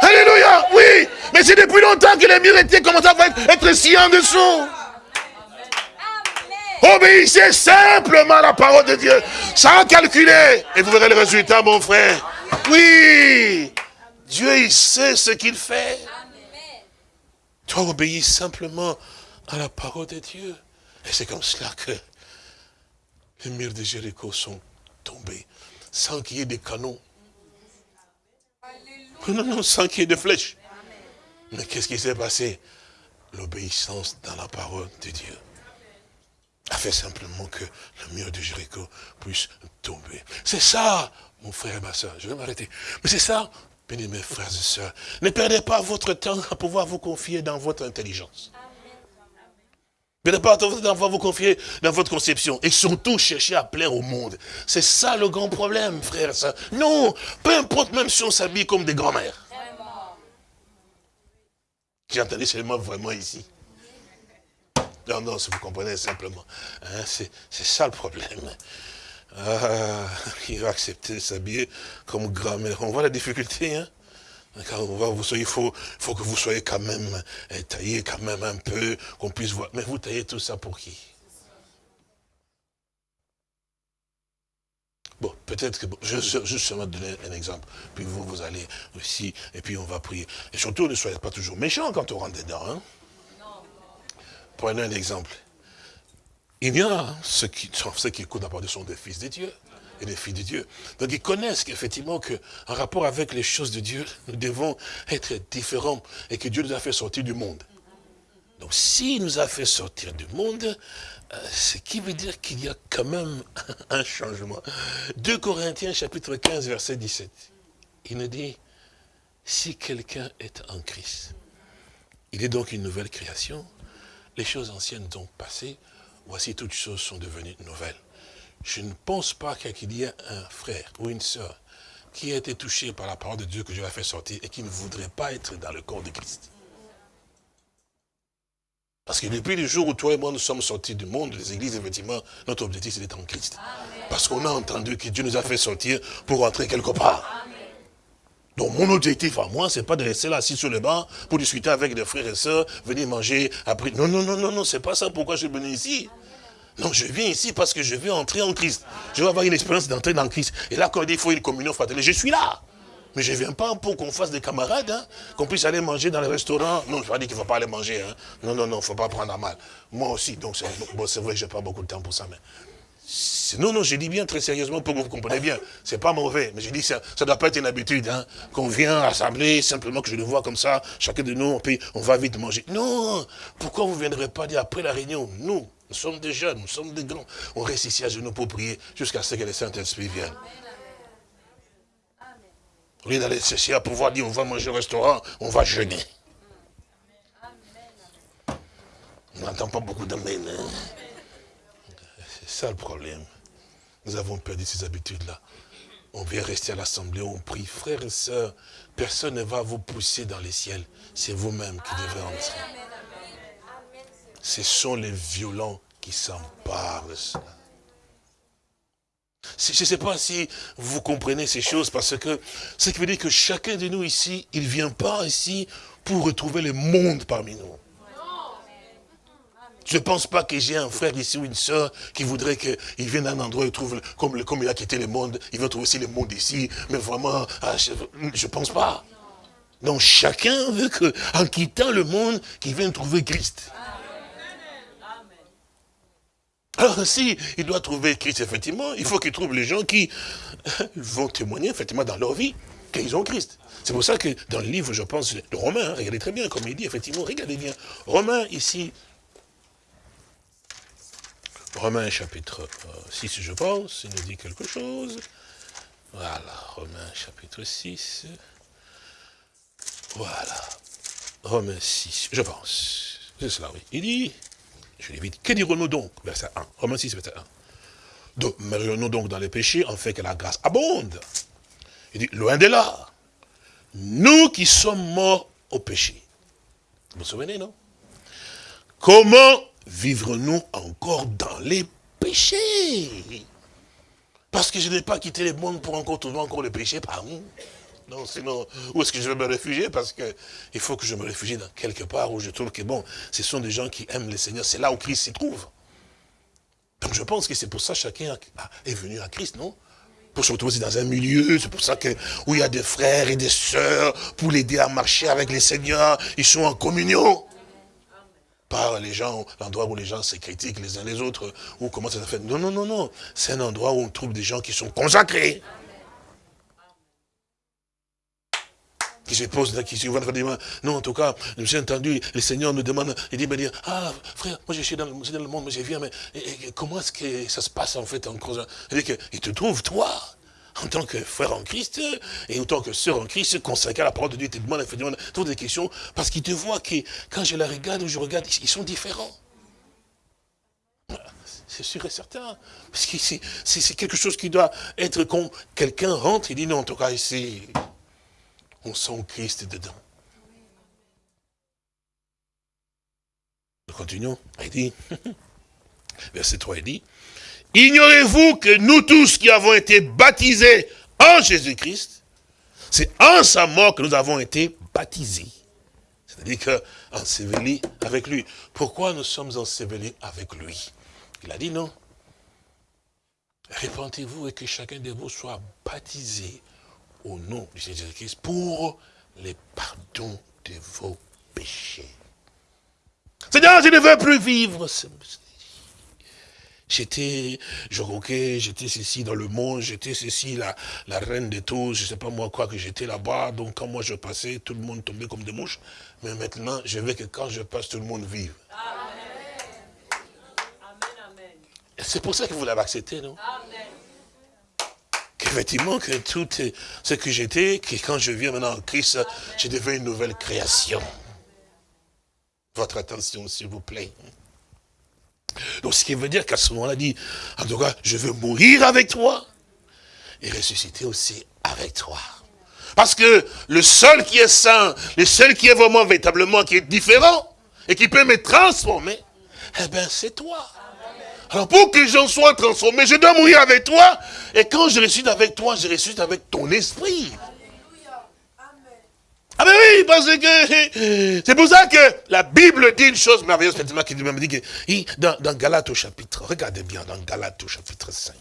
Alléluia, oui. Mais c'est depuis longtemps que les murs étaient commencé à être si en dessous. Obéissez simplement à la parole de Dieu, sans calculer. Et vous verrez le résultat, mon frère. Oui, Dieu, il sait ce qu'il fait. Toi, obéis simplement à la parole de Dieu. Et c'est comme cela que les murs de Jéricho sont tombés, sans qu'il y ait des canons. Non, non, sans qu'il y ait de flèches. Mais qu'est-ce qui s'est passé? L'obéissance dans la parole de Dieu a fait simplement que le mur de Jéricho puisse tomber. C'est ça, mon frère et ma soeur, je vais m'arrêter. Mais c'est ça, Béni mes frères et sœurs, ne perdez pas votre temps à pouvoir vous confier dans votre intelligence. Ne perdez pas votre à vous confier dans votre conception. Et surtout, chercher à plaire au monde. C'est ça le grand problème, sœurs. Non, peu importe même si on s'habille comme des grands-mères. J'ai entendu seulement vraiment ici. Non, non, si vous comprenez simplement. Hein, c'est ça le problème. Ah, il va accepter de s'habiller comme grand-mère. On voit la difficulté, hein vous il faut, faut que vous soyez quand même eh, taillé quand même un peu, qu'on puisse voir. Mais vous taillez tout ça pour qui? Bon, peut-être que, je vais juste donner un exemple, puis vous, vous allez aussi, et puis on va prier. Et surtout, ne soyez pas toujours méchants quand on rentre dedans. Hein? Prenez un exemple. Il y a ceux qui, ceux qui écoutent la parole sont des fils de Dieu et des filles de Dieu. Donc ils connaissent qu'effectivement qu'en rapport avec les choses de Dieu, nous devons être différents et que Dieu nous a fait sortir du monde. Donc s'il nous a fait sortir du monde, euh, ce qui veut dire qu'il y a quand même *laughs* un changement. 2 Corinthiens chapitre 15 verset 17. Il nous dit, si quelqu'un est en Christ, il est donc une nouvelle création, les choses anciennes ont passé, voici toutes choses sont devenues nouvelles. Je ne pense pas qu'il y ait un frère ou une sœur qui a été touché par la parole de Dieu que Dieu a fait sortir et qui ne voudrait pas être dans le corps de Christ. Parce que depuis le jour où toi et moi nous sommes sortis du monde, les églises, effectivement, notre objectif c'est d'être en Christ. Parce qu'on a entendu que Dieu nous a fait sortir pour rentrer quelque part. Donc mon objectif à moi, c'est pas de rester là assis sur le banc pour discuter avec des frères et sœurs, venir manger, après. Non, non, non, non, non, c'est pas ça pourquoi je suis venu ici. Non, je viens ici parce que je veux entrer en Christ. Je veux avoir une expérience d'entrer dans Christ. Et là, quand il faut une communion fraternelle, je suis là. Mais je ne viens pas pour qu'on fasse des camarades, hein, qu'on puisse aller manger dans les restaurants. Non, je ne pas qu'il ne faut pas aller manger. Hein. Non, non, non, il ne faut pas prendre à mal. Moi aussi, donc c'est vrai que je n'ai pas beaucoup de temps pour ça, non, non, je dis bien très sérieusement pour que vous compreniez bien. C'est pas mauvais, mais je dis ça ne doit pas être une habitude, hein, qu'on vient rassembler, simplement que je le vois comme ça, chacun de nous, puis on va vite manger. Non, pourquoi vous ne viendrez pas dire après la réunion, nous, nous sommes des jeunes, nous sommes des grands, on reste ici à genoux pour prier jusqu'à ce que le Saint-Esprit vienne. Au lieu d'aller chercher à pouvoir dire on va manger au restaurant, on va jeûner. On n'entend pas beaucoup d'amen. Hein. C'est ça le problème. Nous avons perdu ces habitudes-là. On vient rester à l'assemblée, on prie. Frères et sœurs, personne ne va vous pousser dans les ciels. C'est vous-même qui devez entrer. Ce sont les violents qui s'emparent de cela. Je ne sais pas si vous comprenez ces choses, parce que ce qui veut dire que chacun de nous ici, il ne vient pas ici pour retrouver le monde parmi nous. Je ne pense pas que j'ai un frère ici ou une soeur qui voudrait qu'il vienne d'un endroit et trouve, comme, il a quitté le monde, il va trouver aussi le monde ici. Mais vraiment, ah, je ne pense pas. Donc chacun veut qu'en quittant le monde, qu'il vienne trouver Christ. Alors si il doit trouver Christ, effectivement, il faut qu'il trouve les gens qui *laughs* vont témoigner, effectivement, dans leur vie, qu'ils ont Christ. C'est pour ça que dans le livre, je pense, de Romain, regardez très bien, comme il dit, effectivement, regardez bien. Romain, ici, Romains chapitre 6, euh, je pense, il nous dit quelque chose. Voilà, Romains chapitre 6. Voilà. Romains 6, je pense. C'est cela, oui. Il dit, je vite, que dirons-nous donc? Verset 1. Romains 6, verset 1. Donc, nous donc dans les péchés, en fait que la grâce abonde. Il dit, loin de là. Nous qui sommes morts au péché. Vous vous souvenez, non? Comment vivre-nous encore dans les péchés Parce que je n'ai pas quitté le monde pour encore trouver encore le péché par nous. Non, sinon, où est-ce que je vais me réfugier? Parce qu'il faut que je me réfugie dans quelque part où je trouve que, bon, ce sont des gens qui aiment le Seigneur. C'est là où Christ s'y trouve. Donc je pense que c'est pour ça que chacun est venu à Christ, non? Pour se retrouver dans un milieu, c'est pour ça que où il y a des frères et des sœurs, pour l'aider à marcher avec le Seigneur, ils sont en communion. Pas les gens, l'endroit où les gens se critiquent les uns les autres, ou comment ça se fait. Non, non, non, non. C'est un endroit où on trouve des gens qui sont consacrés. qui se pose là, qui se non, en tout cas, j'ai entendu, le Seigneur nous demande, il dit, me ah, frère, moi je suis dans, le monde, mais je viens, mais comment est-ce que ça se passe en fait en creusant Il dit qu'il te trouve, toi, en tant que frère en Christ, et en tant que sœur en Christ, consacré à la parole de Dieu, te demande effectivement toutes des questions, parce qu'ils te voient que quand je la regarde ou je regarde, ils sont différents. C'est sûr et certain. Parce que c'est quelque chose qui doit être quand quelqu'un rentre, il dit non, en tout cas ici, on sent Christ dedans. Nous continuons. Il dit, *laughs* verset 3, il dit, Ignorez-vous que nous tous qui avons été baptisés en Jésus-Christ, c'est en sa mort que nous avons été baptisés. C'est-à-dire qu'ensevelis avec lui. Pourquoi nous sommes ensevelis avec lui? Il a dit non. Répentez-vous et que chacun de vous soit baptisé au nom de Jésus-Christ pour les pardons de vos péchés. Seigneur, je ne veux plus vivre J'étais, je roquais, j'étais ceci dans le monde, j'étais ceci, la, la reine de tous, je ne sais pas moi quoi, que j'étais là-bas. Donc quand moi je passais, tout le monde tombait comme des mouches. Mais maintenant, je veux que quand je passe, tout le monde vive. C'est pour ça que vous l'avez accepté, non? Amen. Qu'effectivement, que tout ce que j'étais, que quand je viens maintenant en Christ, je deviens une nouvelle création. Votre attention, s'il vous plaît. Donc ce qui veut dire qu'à ce moment-là, dit, en tout cas, je veux mourir avec toi et ressusciter aussi avec toi. Parce que le seul qui est saint, le seul qui est vraiment, véritablement, qui est différent, et qui peut me transformer, eh bien, c'est toi. Alors pour que j'en sois transformé, je dois mourir avec toi. Et quand je ressuscite avec toi, je ressuscite avec ton esprit. Ah ben oui, parce que *laughs* c'est pour ça que la Bible dit une chose merveilleuse, qui dit que dans, dans au chapitre, regardez bien, dans Galates au chapitre 5,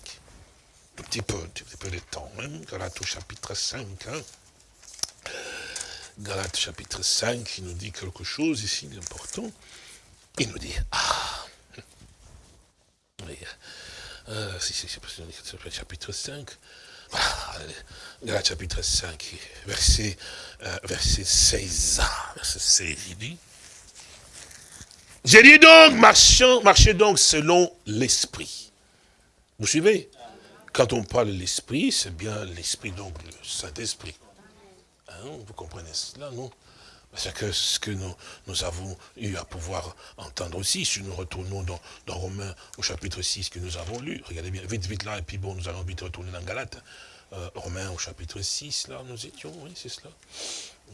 un petit peu, un petit peu de temps, hein, Galates au chapitre 5, hein. Galates chapitre 5, il nous dit quelque chose ici d'important. Il nous dit, ah, *laughs* oui, euh, si, si, chapitre 5, voilà, chapitre 5, verset, euh, verset 16. Verset 16, il dit. J'ai dit donc, marchez donc selon l'esprit. Vous suivez? Quand on parle de l'esprit, c'est bien l'esprit, donc le Saint-Esprit. Hein, vous comprenez cela, non? C'est que ce que nous, avons eu à pouvoir entendre aussi, si nous retournons dans, Romains au chapitre 6 que nous avons lu, regardez bien, vite, vite là, et puis bon, nous allons vite retourner dans Galate. Euh, Romains au chapitre 6, là, nous étions, oui, c'est cela.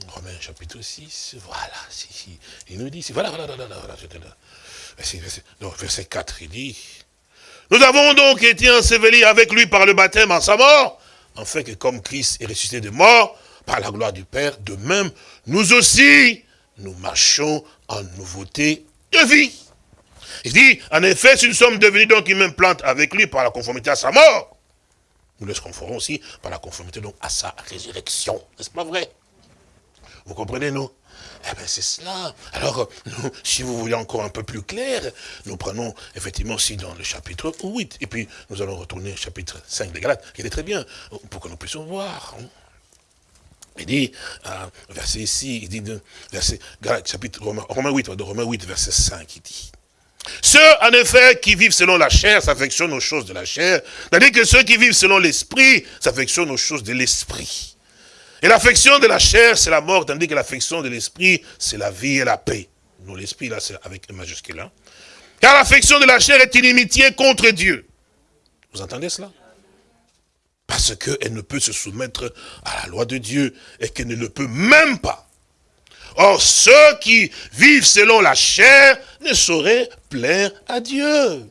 Romains chapitre 6, voilà, si, il nous dit, voilà, voilà, voilà, voilà, voilà, verset, verset 4, il dit, nous avons donc été ensevelis avec lui par le baptême en sa mort, afin que comme Christ est ressuscité de mort, par la gloire du Père, de même, nous aussi, nous marchons en nouveauté de vie. Il dit, en effet, si nous sommes devenus donc une même plante avec lui par la conformité à sa mort, nous le conformons aussi par la conformité donc à sa résurrection. N'est-ce pas vrai? Vous comprenez, nous eh bien, c'est cela. Alors, si vous voulez encore un peu plus clair, nous prenons effectivement aussi dans le chapitre 8, et puis nous allons retourner au chapitre 5 des Galates, qui est très bien, pour que nous puissions voir. Il dit, euh, verset ici, il dit, verset, chapitre Romain, Romain 8, Romain 8, verset 5, il dit. Ceux, en effet, qui vivent selon la chair s'affectionnent aux choses de la chair, tandis que ceux qui vivent selon l'esprit s'affectionnent aux choses de l'esprit. Et l'affection de la chair, c'est la mort, tandis que l'affection de l'esprit, c'est la vie et la paix. Non, l'esprit, là, c'est avec un majuscule. Hein. Car l'affection de la chair est inimitié contre Dieu. Vous entendez cela? Parce qu'elle ne peut se soumettre à la loi de Dieu et qu'elle ne le peut même pas. Or, ceux qui vivent selon la chair ne sauraient plaire à Dieu.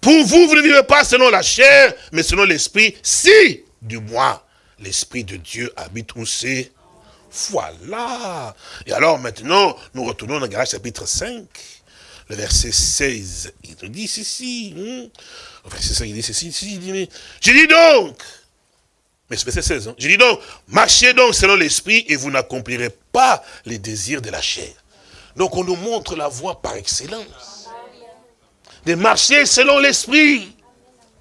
Pour vous, vous ne vivez pas selon la chair, mais selon l'esprit, si, du moins, l'esprit de Dieu habite où c'est. Voilà. Et alors maintenant, nous retournons dans Galates chapitre 5, le verset 16. Il nous dit ceci. Hein? c'est ça, il dit ceci, il dit, je dis donc, mais verset 16, hein, je dis donc, marchez donc selon l'esprit et vous n'accomplirez pas les désirs de la chair. Donc on nous montre la voie par excellence. De marcher selon l'esprit.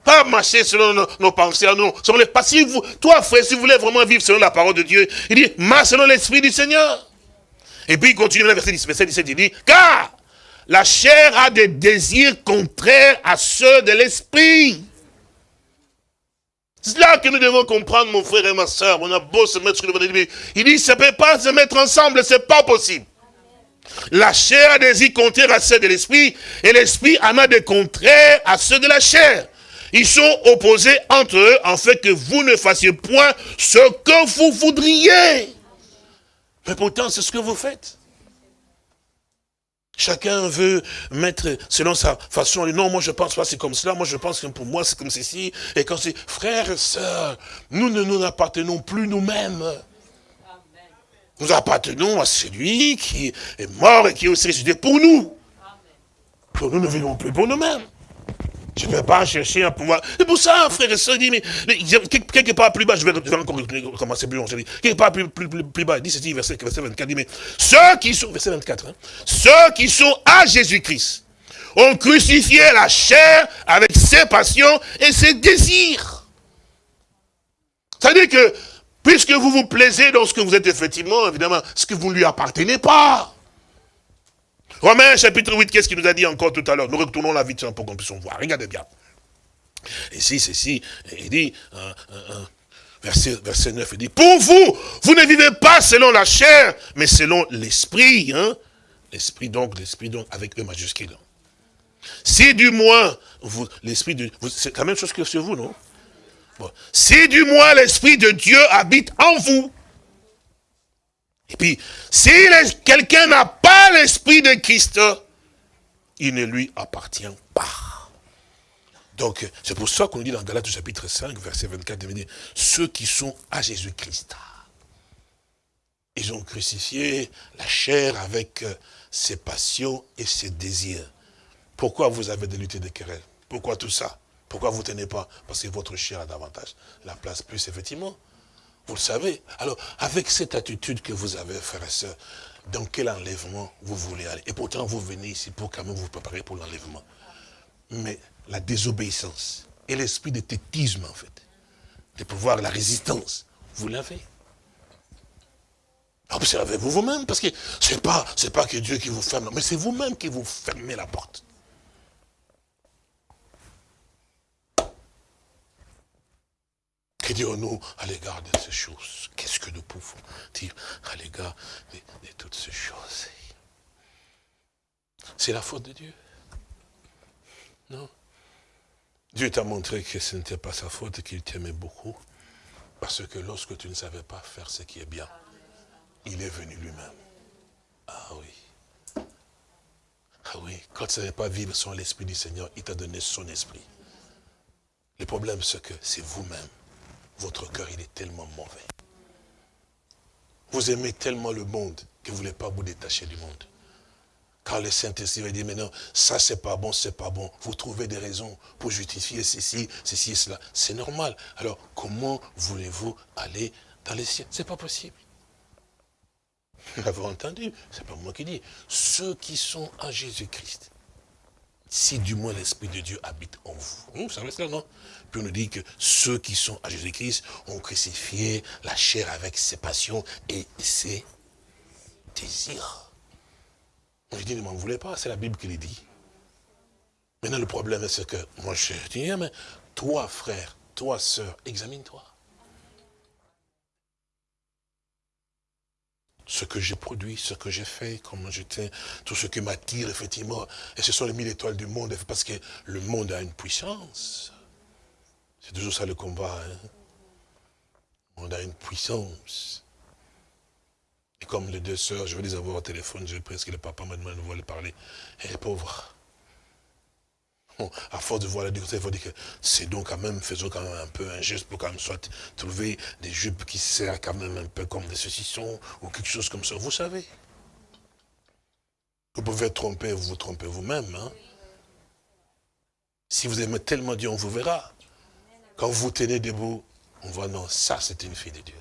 Pas marcher selon nos, pensées nous. Selon les, si vous, toi, frère, si vous voulez vraiment vivre selon la parole de Dieu, il dit, marche selon l'esprit du Seigneur. Et puis il continue le verset 17, il dit, car la chair a des désirs contraires à ceux de l'esprit. C'est là que nous devons comprendre, mon frère et ma soeur. On a beau se mettre sur le Il dit, ça ne peut pas se mettre ensemble, c'est pas possible. La chair a des désirs contraires à ceux de l'esprit, et l'esprit en a des contraires à ceux de la chair. Ils sont opposés entre eux, en fait que vous ne fassiez point ce que vous voudriez. Mais pourtant, c'est ce que vous faites. Chacun veut mettre selon sa façon. Non, moi je pense pas c'est comme cela. Moi je pense que pour moi c'est comme ceci. Et quand c'est frères et sœurs, nous ne nous appartenons plus nous-mêmes. Nous appartenons à celui qui est mort et qui est aussi ressuscité pour nous. Pour nous ne vivons plus pour nous-mêmes. Je ne vais pas chercher à pouvoir. C'est pour ça, frère et soeur, dit, mais, quelque part plus bas, je vais, encore commencer plus long, quelque part plus, plus, plus, bas, il dit ceci, verset, verset 24, dit, mais ceux qui sont, verset 24, hein, ceux qui sont à Jésus-Christ ont crucifié la chair avec ses passions et ses désirs. C'est-à-dire que, puisque vous vous plaisez dans ce que vous êtes effectivement, évidemment, ce que vous ne lui appartenez pas. Romains chapitre 8, qu'est-ce qu'il nous a dit encore tout à l'heure? Nous retournons la vite pour qu'on puisse voir. Regardez bien. Ici, c'est ici, il dit, verset, verset 9, il dit, pour vous, vous ne vivez pas selon la chair, mais selon l'esprit. Hein? L'esprit donc, l'esprit donc, avec E majuscule. Si du moins, l'esprit de... C'est la même chose que sur vous, non? Si du moins l'esprit de Dieu habite en vous, et puis, si quelqu'un n'a pas l'esprit de Christ, il ne lui appartient pas. Donc, c'est pour ça qu'on dit dans Galates chapitre 5, verset 24, ceux qui sont à Jésus-Christ, ils ont crucifié la chair avec euh, ses passions et ses désirs. Pourquoi vous avez des luttes et des querelles? Pourquoi tout ça? Pourquoi vous ne tenez pas? Parce que votre chair a davantage la place plus, effectivement. Vous le savez. Alors, avec cette attitude que vous avez, frères et sœurs, dans quel enlèvement vous voulez aller? Et pourtant, vous venez ici pour quand même vous préparer pour l'enlèvement. Mais la désobéissance et l'esprit de tétisme, en fait, de pouvoir, la résistance, vous l'avez. Observez-vous vous-même, parce que c'est pas, pas que Dieu qui vous ferme, mais c'est vous-même qui vous fermez la porte. Que dirons-nous à l'égard de ces choses Qu'est-ce que nous pouvons dire? À l'égard de, toutes ces choses C'est la faute de Dieu Non? Dieu t'a montré que ce n'était pas sa faute qu'il t'aimait beaucoup. Parce que lorsque tu ne savais pas faire ce qui est bien, il est venu lui-même. Ah oui. Ah oui, quand tu ne savais pas vivre sans l'Esprit du Seigneur, il t'a donné son Esprit. Le problème, c'est que c'est vous-même votre cœur, il est tellement mauvais. Vous aimez tellement le monde que vous ne voulez pas vous détacher du monde. Quand le Saint-Esprit va dire, mais non, ça c'est pas bon, c'est pas bon. Vous trouvez des raisons pour justifier ceci, ceci et cela. C'est normal. Alors, comment voulez-vous aller dans les cieux? C'est pas possible. *laughs* Vous l'avez entendu, c'est pas moi qui dis. Ceux qui sont en Jésus-Christ, si du moins l'Esprit de Dieu habite en vous. Vous savez cela, non? Puis on nous dit que ceux qui sont à Jésus-Christ ont crucifié la chair avec ses passions et ses désirs. On dit, ne m'en voulez pas, c'est la Bible qui le dit. Maintenant, le problème, c'est que moi, je dis, mais toi, frère, toi, sœur, examine-toi. Ce que j'ai produit, ce que j'ai fait, comment j'étais, tout ce qui m'attire, effectivement. Et ce sont les mille étoiles du monde, parce que le monde a une puissance. C'est toujours ça le combat. Hein. Monde a une puissance. Et comme les deux sœurs, je vais les avoir au téléphone, j'ai presque le papa m'a demandé de voir parler. Et les pauvres, *laughs* à force de voir la difficulté, il faut dire que c'est donc quand même, faisons quand même un peu un geste pour quand même soit trouver des jupes qui servent quand même un peu comme des saucissons ou quelque chose comme ça. Vous savez. Vous pouvez tromper, vous vous trompez vous-même. Hein. Si vous aimez tellement Dieu, on vous verra. Quand vous tenez debout, on voit non, ça c'est une fille de Dieu.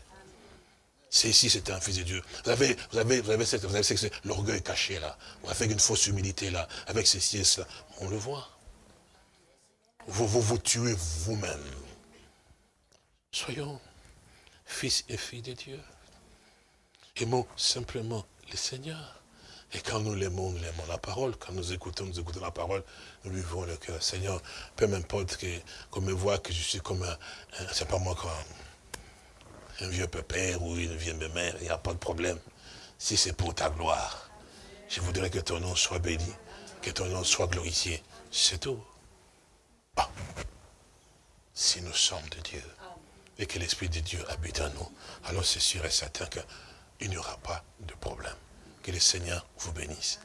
C'est ici, c'était un fils de Dieu. Vous avez, vous avez, vous avez, l'orgueil caché là, avec une fausse humilité là, avec ces siestes là, on le voit vous vous, vous tuez vous-même. Soyons fils et filles de Dieu. Aimons simplement le Seigneur. Et quand nous l'aimons, nous l'aimons la parole. Quand nous écoutons, nous écoutons la parole, nous lui vouons le cœur. Seigneur, peu m'importe qu'on me voit que je suis comme un, c'est pas moi comme un vieux pépère ou une vieille mère, il n'y a pas de problème. Si c'est pour ta gloire, je voudrais que ton nom soit béni, que ton nom soit glorifié. C'est tout. Ah. Si nous sommes de Dieu et que l'Esprit de Dieu habite en nous, alors c'est sûr et certain qu'il n'y aura pas de problème. Que le Seigneur vous bénisse.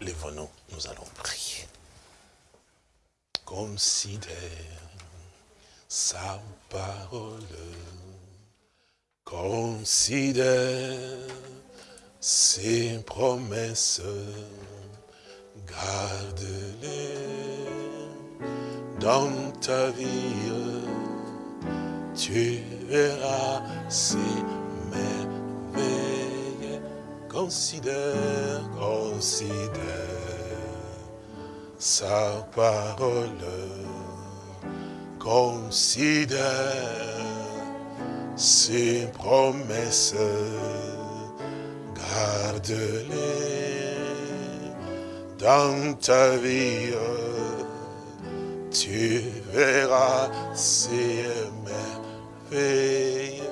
Lèvons-nous, nous allons prier. Considère sa parole. Considère ses promesses. Garde-les dans ta vie. Tu verras ces merveilles. Considère, considère sa parole, considère ses promesses, garde-les dans ta vie, tu verras ces merveilles